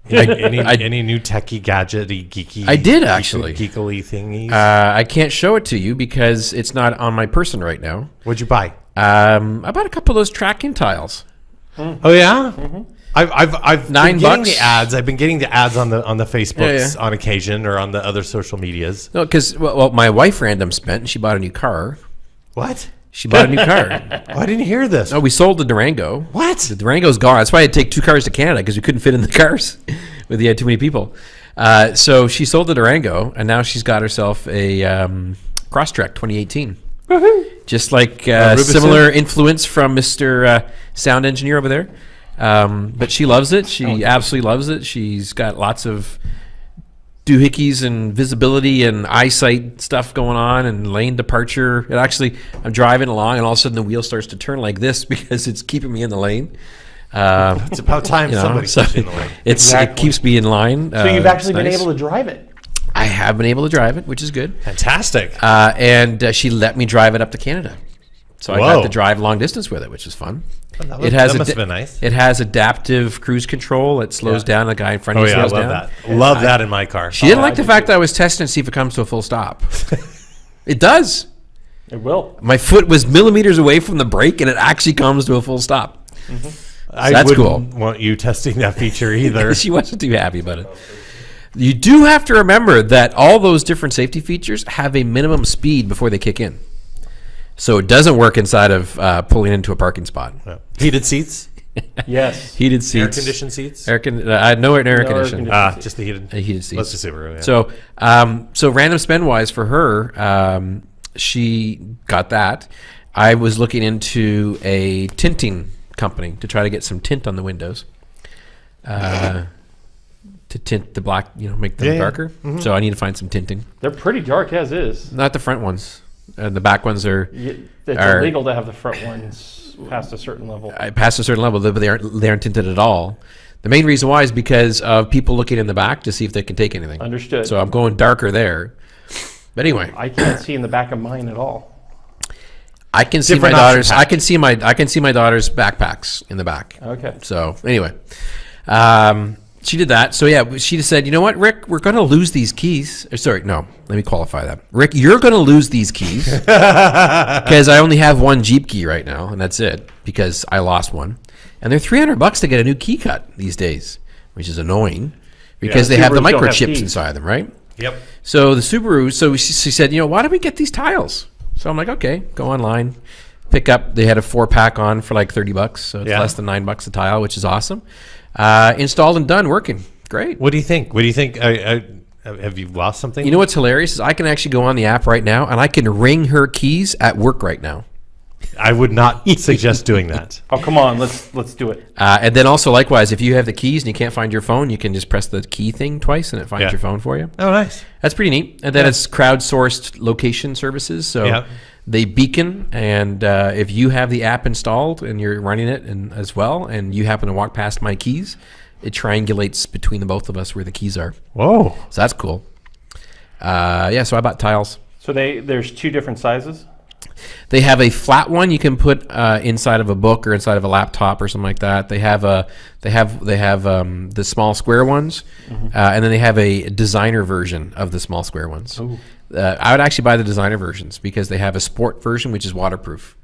Any, any, I- any new techie gadgety geeky? I did, actually. geekily thingies. Uh, I can't show it to you because it's not on my person right now. What'd you buy? Um, I bought a couple of those tracking tiles. Oh yeah. I've I've I've Nine been getting bucks? the ads. I've been getting the ads on the on the Facebooks yeah. on occasion or on the other social medias. No, because well, well, my wife random spent and she bought a new car. What? She bought a new car. Oh, I didn't hear this. No, we sold the Durango. What? The Durango's gone. That's why I had to take two cars to Canada because we couldn't fit in the cars. with you had too many people. Uh, so she sold the Durango, and now she's got herself a um, Crosstrek 2018. Just like uh, Rubicon? similar influence from Mr. Uh, sound engineer over there. Um, but she loves it. She absolutely loves it. She's got lots of doohickeys and visibility and eyesight stuff going on and lane departure. It actually, I'm driving along and all of a sudden the wheel starts to turn like this because it's keeping me in the lane. Uh, It's about time you know, somebody so in the lane. it's, Exactly. It keeps me in line. So you've actually been able to drive it. I have been able to drive it, which is good. Fantastic. Uh, and uh, she let me drive it up to Canada. So I got to drive long distance with it, which is fun. That was- it has that must have been nice. It has adaptive cruise control. It slows Yeah. down. The guy in front oh, of Oh you yeah, I love down. that. Love that in my car. She didn't Oh, like I the do fact that I was testing to see if it comes to a full stop. it does. It will. My foot was millimeters away from the brake, and it actually comes to a full stop. Mm-hmm. I that's wouldn't cool. want you testing that feature either. she wasn't too happy about it. You do have to remember that all those different safety features have a minimum speed before they kick in. So it doesn't work inside of uh, pulling into a parking spot. Yeah. Heated seats, Yes. Heated seats. air conditioned seats. Air con- uh, I know it in air No air conditioning. conditioning. Ah, just the heated. Uh, heated seats. Let's just Subaru. Yeah. So, um, so random spend wise for her, um, she got that. I was looking into a tinting company to try to get some tint on the windows, uh, to tint the black, you know, make them Yeah, yeah. darker. So I need to find some tinting. They're pretty dark as is. Not the front ones. Uh, the back ones are It's Are- illegal to have the front ones past a certain level. uh, past a certain level, but they aren't they aren't tinted at all. The main reason why is because of people looking in the back to see if they can take anything. Understood. So I'm going darker there. But anyway, I can't see in the back of mine at all. I can see my Different daughter's. I can see my. I can see my daughter's backpacks in the back. Okay. So anyway, um, she did that. So yeah, she just said, you know what, Rick, we're going to lose these keys. Or, sorry, no, let me qualify that. Rick, you're going to lose these keys because I only have one Jeep key right now, and that's it because I lost one, and they're 300 bucks to get a new key cut these days, which is annoying because Yeah, they have the don't have microchips inside them, right? Yep. So the Subaru, so she, she said, you know, why don't we get these tiles? So I'm like, okay, go online, pick up. They had a four pack on for like 30 bucks, so it's Yeah. less than nine bucks a tile, which is awesome. Uh, installed and done, working, great. What do you think? What do you think? I, I, have you lost something? You know what's hilarious is I can actually go on the app right now and I can ring her keys at work right now. I would not suggest doing that. Oh come on, let's let's do it. Uh, and then also likewise, if you have the keys and you can't find your phone, you can just press the key thing twice and it finds Yeah. your phone for you. Oh, nice. That's pretty neat. And then it's crowdsourced location services. So Yeah. They beacon, and uh, if you have the app installed and you're running it and as well, and you happen to walk past my keys, it triangulates between the both of us where the keys are. Whoa. So that's cool. Uh, yeah, so I bought tiles. So they there's two different sizes. They have a flat one you can put uh, inside of a book or inside of a laptop or something like that. They have a they have they have um, the small square ones, uh, and then they have a designer version of the small square ones. Uh, I would actually buy the designer versions because they have a sport version which is waterproof.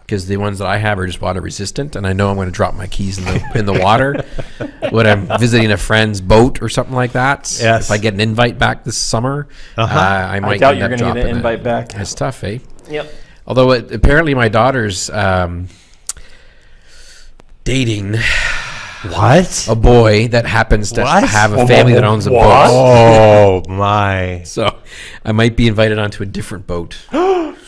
Because the ones that I have are just water resistant, and I know I'm going to drop my keys in the in the water when I'm visiting a friend's boat or something like that. Yes. If I get an invite back this summer, Uh-huh. uh, I might doubt you're gonna get an dropping it. invite back. It's tough, eh? Yep. Although it, apparently my daughter's um, dating What? a boy that happens to What? have a family that owns a boat. Oh my! So I might be invited onto a different boat.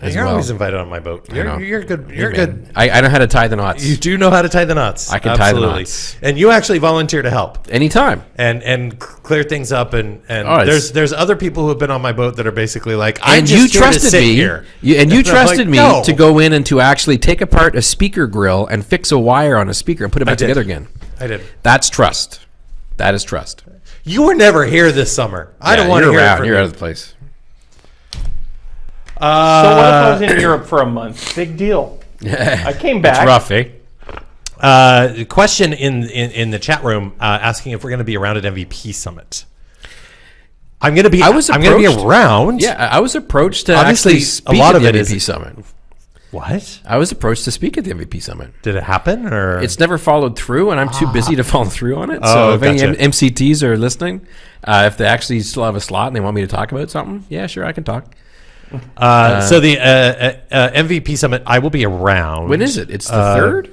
as You're well. always invited on my boat. You're, know. you're good. You're man, good. I, I know how to tie the knots. You do know how to tie the knots. I can tie the knots. and you actually volunteer to help Anytime. and and c- clear things up. And and Oh, it's- there's there's other people who have been on my boat that are basically like, I'm and just you here to trusted sit me, here. You, and you And I'm trusted like, me "No." to go in and to actually take apart a speaker grill and fix a wire on a speaker and put it back did. together again. I did. That's trust. That is trust. You were never here this summer. I don't want to you're hear it out. from You're you. out of the place. Uh, So what if I was in Europe for a month? Big deal. I came back. It's rough, eh? Uh, question in, in in the chat room uh, asking if we're going to be around at MVP Summit. I'm going to be. I was I'm going to be approached. around. Yeah, I I was approached to Obviously, actually a lot at of the it MVP is- summit. What I was approached to speak at the MVP summit. did it happen? Or It's never followed through, and I'm too busy to follow through on it. Oh, so if any. M- MCTs are listening, uh, if they actually still have a slot and they want me to talk about something, yeah, sure, I can talk. Uh, so the uh, uh, uh, MVP Summit. I will be around. When is it? It's the Uh, third.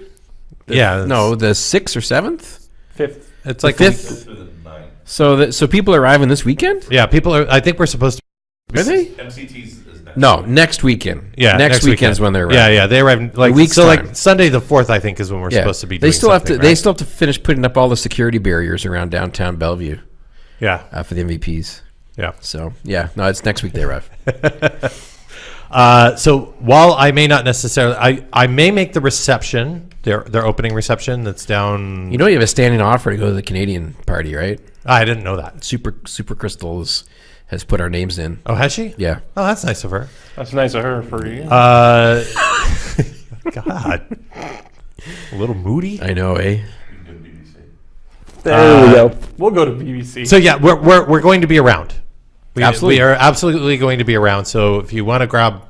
Yeah. No, the sixth or seventh. Fifth. it's The like fifth. So that so people are arriving this weekend. Yeah, people are. I think we're supposed to Are they? MCT's. No, next weekend. Yeah, next, weekend's when they're Yeah, yeah, they arrive like week's so. time. Like Sunday the fourth, I think, is when we're Yeah. supposed to be. they still have to. something, They still have to finish putting up all the security barriers around downtown Bellevue Yeah, uh, for the MVPs. Yeah. So yeah, no, it's next week they arrive. Uh, so while I may not necessarily, I, I may make the reception, their their opening reception that's down. You know, you have a standing offer to go to the Canadian party, right? I didn't know that. Super Super Crystals has put our names in. Oh, has she? Yeah. Oh, that's nice of her. That's nice of her for you. Uh, God, a little moody. I know, eh? there we go. We'll go to BBC. So yeah, we're we're, we're going to be around. We, Absolutely. we are absolutely going to be around. So if you want to grab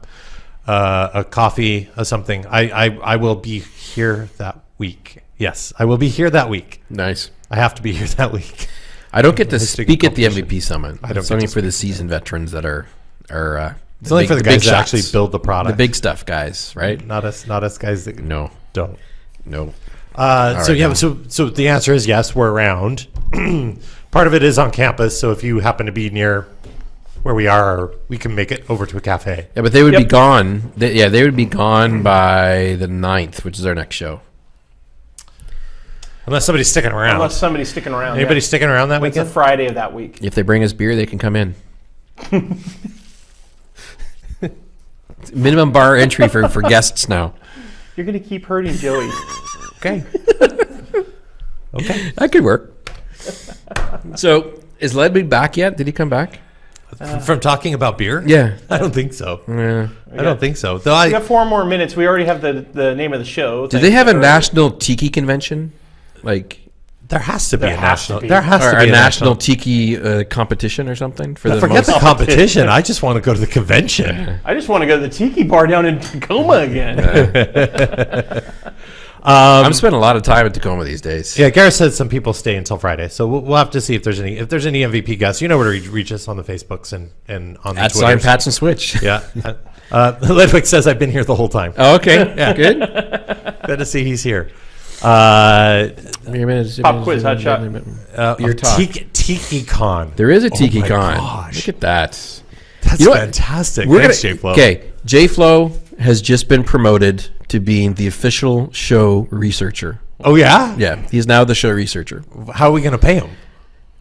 uh, a coffee or something, I, I I will be here that week. Yes, I will be here that week. Nice. I have to be here that week. I don't get to speak at the. MVP summit. I don't It's only for the seasoned veterans that are are. Uh, It's only for the guys that actually build the product. the big stuff, guys. Right? not us, not us guys that No, don't. no. Uh, so right, yeah, no. so so the answer is yes, we're around. Part of it is on campus, so if you happen to be near where we are, we can make it over to a cafe. Yeah, but they would be gone. They, yeah, they would be gone by the 9th, which is our next show. Unless somebody's sticking around. Unless somebody's sticking around. Anybody yeah. sticking around that It's a? Friday of that week. If they bring us beer, they can come in. Minimum bar entry for, for guests now. You're going to keep hurting Joey. Okay. okay. That could work. So, is Ledby back yet? Did he come back? From talking about beer? Yeah. I don't think so. Yeah. I don't think so. Though we I got four more minutes. We already have the, the name of the show. Do they have a national tiki convention? Like, there has to be There a has to national. be. There has or to be a national tiki uh, competition or something for the Forget most? the competition. I just want to go to the convention. I just want to go to the Tiki Bar down in Tacoma again. I'm spending a lot of time at Tacoma these days. Yeah, Gareth said some people stay until Friday, so we'll, we'll have to see if there's any if there's any MVP guests. You know where to reach, reach us on the Facebooks and and on the At Sign Twitters. Patch and Switch. Yeah. Uh, Ludwig says I've been here the whole time. Oh, okay. Yeah. Good. Good to see he's here. Uh, Pop quiz, hot shot. uh, Beer of talk. Tiki, Tiki Con. There is a Tiki my Con. gosh. Look at that. That's You know fantastic. We're Thanks, gonna, J-Flow. Okay, J Flow has just been promoted to being the official show researcher. Oh yeah. Yeah, he's now the show researcher. How are we gonna pay him?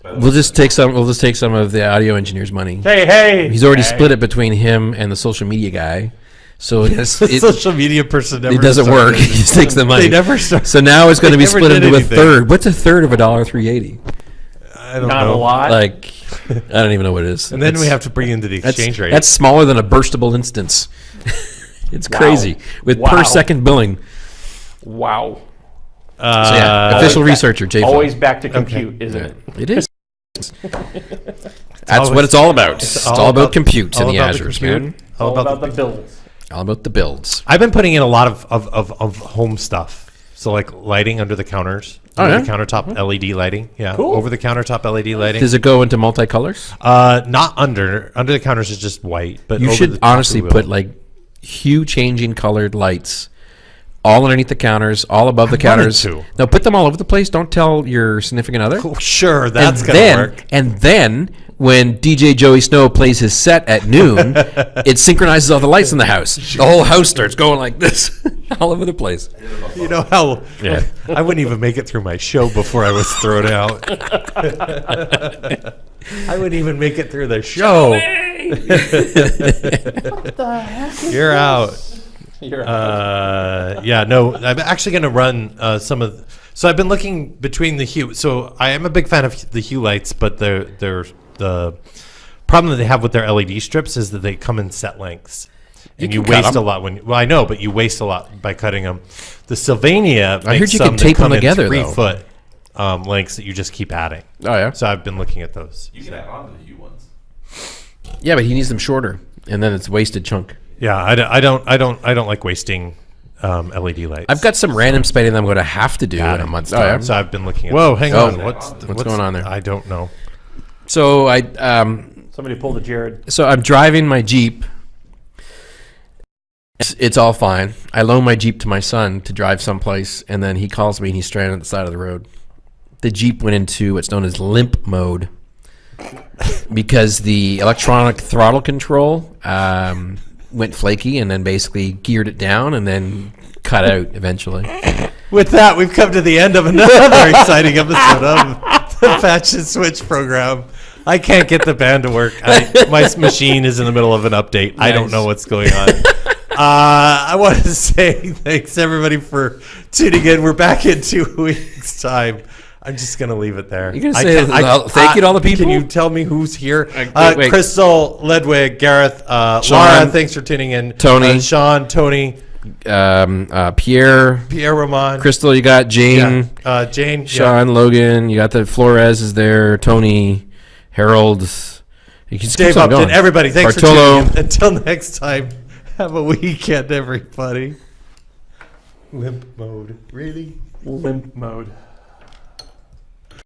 We'll just take some. We'll just take some of the audio engineer's money. hey, hey. He's already hey. split it between him and the social media guy. So it's, it, Social media person. Never it doesn't started. work. he just takes the money. They never start. So now it's going to be split did into a third. What's a third of a dollar three eighty? I don't Not know. a lot. Like, I don't even know what it is. And then we have to bring into the That's, exchange rate. that's smaller than a burstable instance. It's crazy with Wow. per second billing. wow. uh, So yeah, official Always researcher J. Always back to compute, isn't it? It is. That's what it's all about. It's, all, about, compute all in the about the Azures, compute, man. All about, the bills. All about the builds. I've been putting in a lot of, of, of, of home stuff. So like lighting under the counters, Oh, under yeah? the countertop LED lighting. Yeah, Cool. over the countertop LED lighting. Does it go into multicolors? Uh, not under under the counters is just white. But You over should top honestly put like hue changing colored lights all underneath the counters, all above the wanted counters. to. No, put them all over the place. Don't tell your significant other. Oh, sure, that's and gonna then, work. And then when DJ Joey Snow plays his set at noon, it synchronizes all the lights in the house. The whole house starts going like this, all over the place. You know how Yeah. I wouldn't even make it through my show before I was thrown out. I wouldn't even make it through the show. You're out. You're Uh, yeah, no, I'm actually going to run uh, some of. so I've been looking between the hue. So I am a big fan of the hue lights, but they're, they're the problem that they have with their LED strips is that they come in set lengths, and you, can cut waste 'em. a lot when. you, Well, I know, but you waste a lot by cutting them. The Sylvania. I heard you some could that tape 'em together, Three though. foot um, lengths that you just keep adding. Oh yeah, So I've been looking at those. You can add on to the Hue ones. yeah, but he needs them shorter, and then it's wasted chunk. Yeah, I, don't- I don't. I don't. I don't like wasting um, LED lights. I've got some random spending that I'm going to have to do in a month's time. So I've been looking at. Whoa, hang Oh. on. What's, What's going on there? I don't know. So I um, Somebody pulled a Jared. so I'm driving my Jeep. It's, it's all fine. I loan my Jeep to my son to drive someplace, and then he calls me and he's stranded at the side of the road. The Jeep went into what's known as limp mode. Because the electronic throttle control um, went flaky and then basically geared it down and then cut out eventually. With that, we've come to the end of another exciting episode of the Patch and Switch program. I can't get the band to work. I, my machine is in the middle of an update. I don't know what's going on. Uh, I want to say thanks everybody for tuning in. We're back in two weeks' time. I'm just gonna leave it there. You're gonna I say can't- I- uh, thank you to all the people. Can you tell me who's here? wait, Uh, wait. Crystal, Ludwig, Gareth, uh, Shaun. Laura. Thanks for tuning in. Tony. uh, Shaun, Tony, Um, uh, Pierre, Pierre Roman, Crystal, you got Jane, yeah, uh, Jane, yeah. Shaun, Logan, you got the Flores is there, Tony, Harold. You can Dave on Upton, going. everybody, thanks Bartolo. for tuning in. Until next time, have a weekend, everybody. Limp mode, really? Limp mode.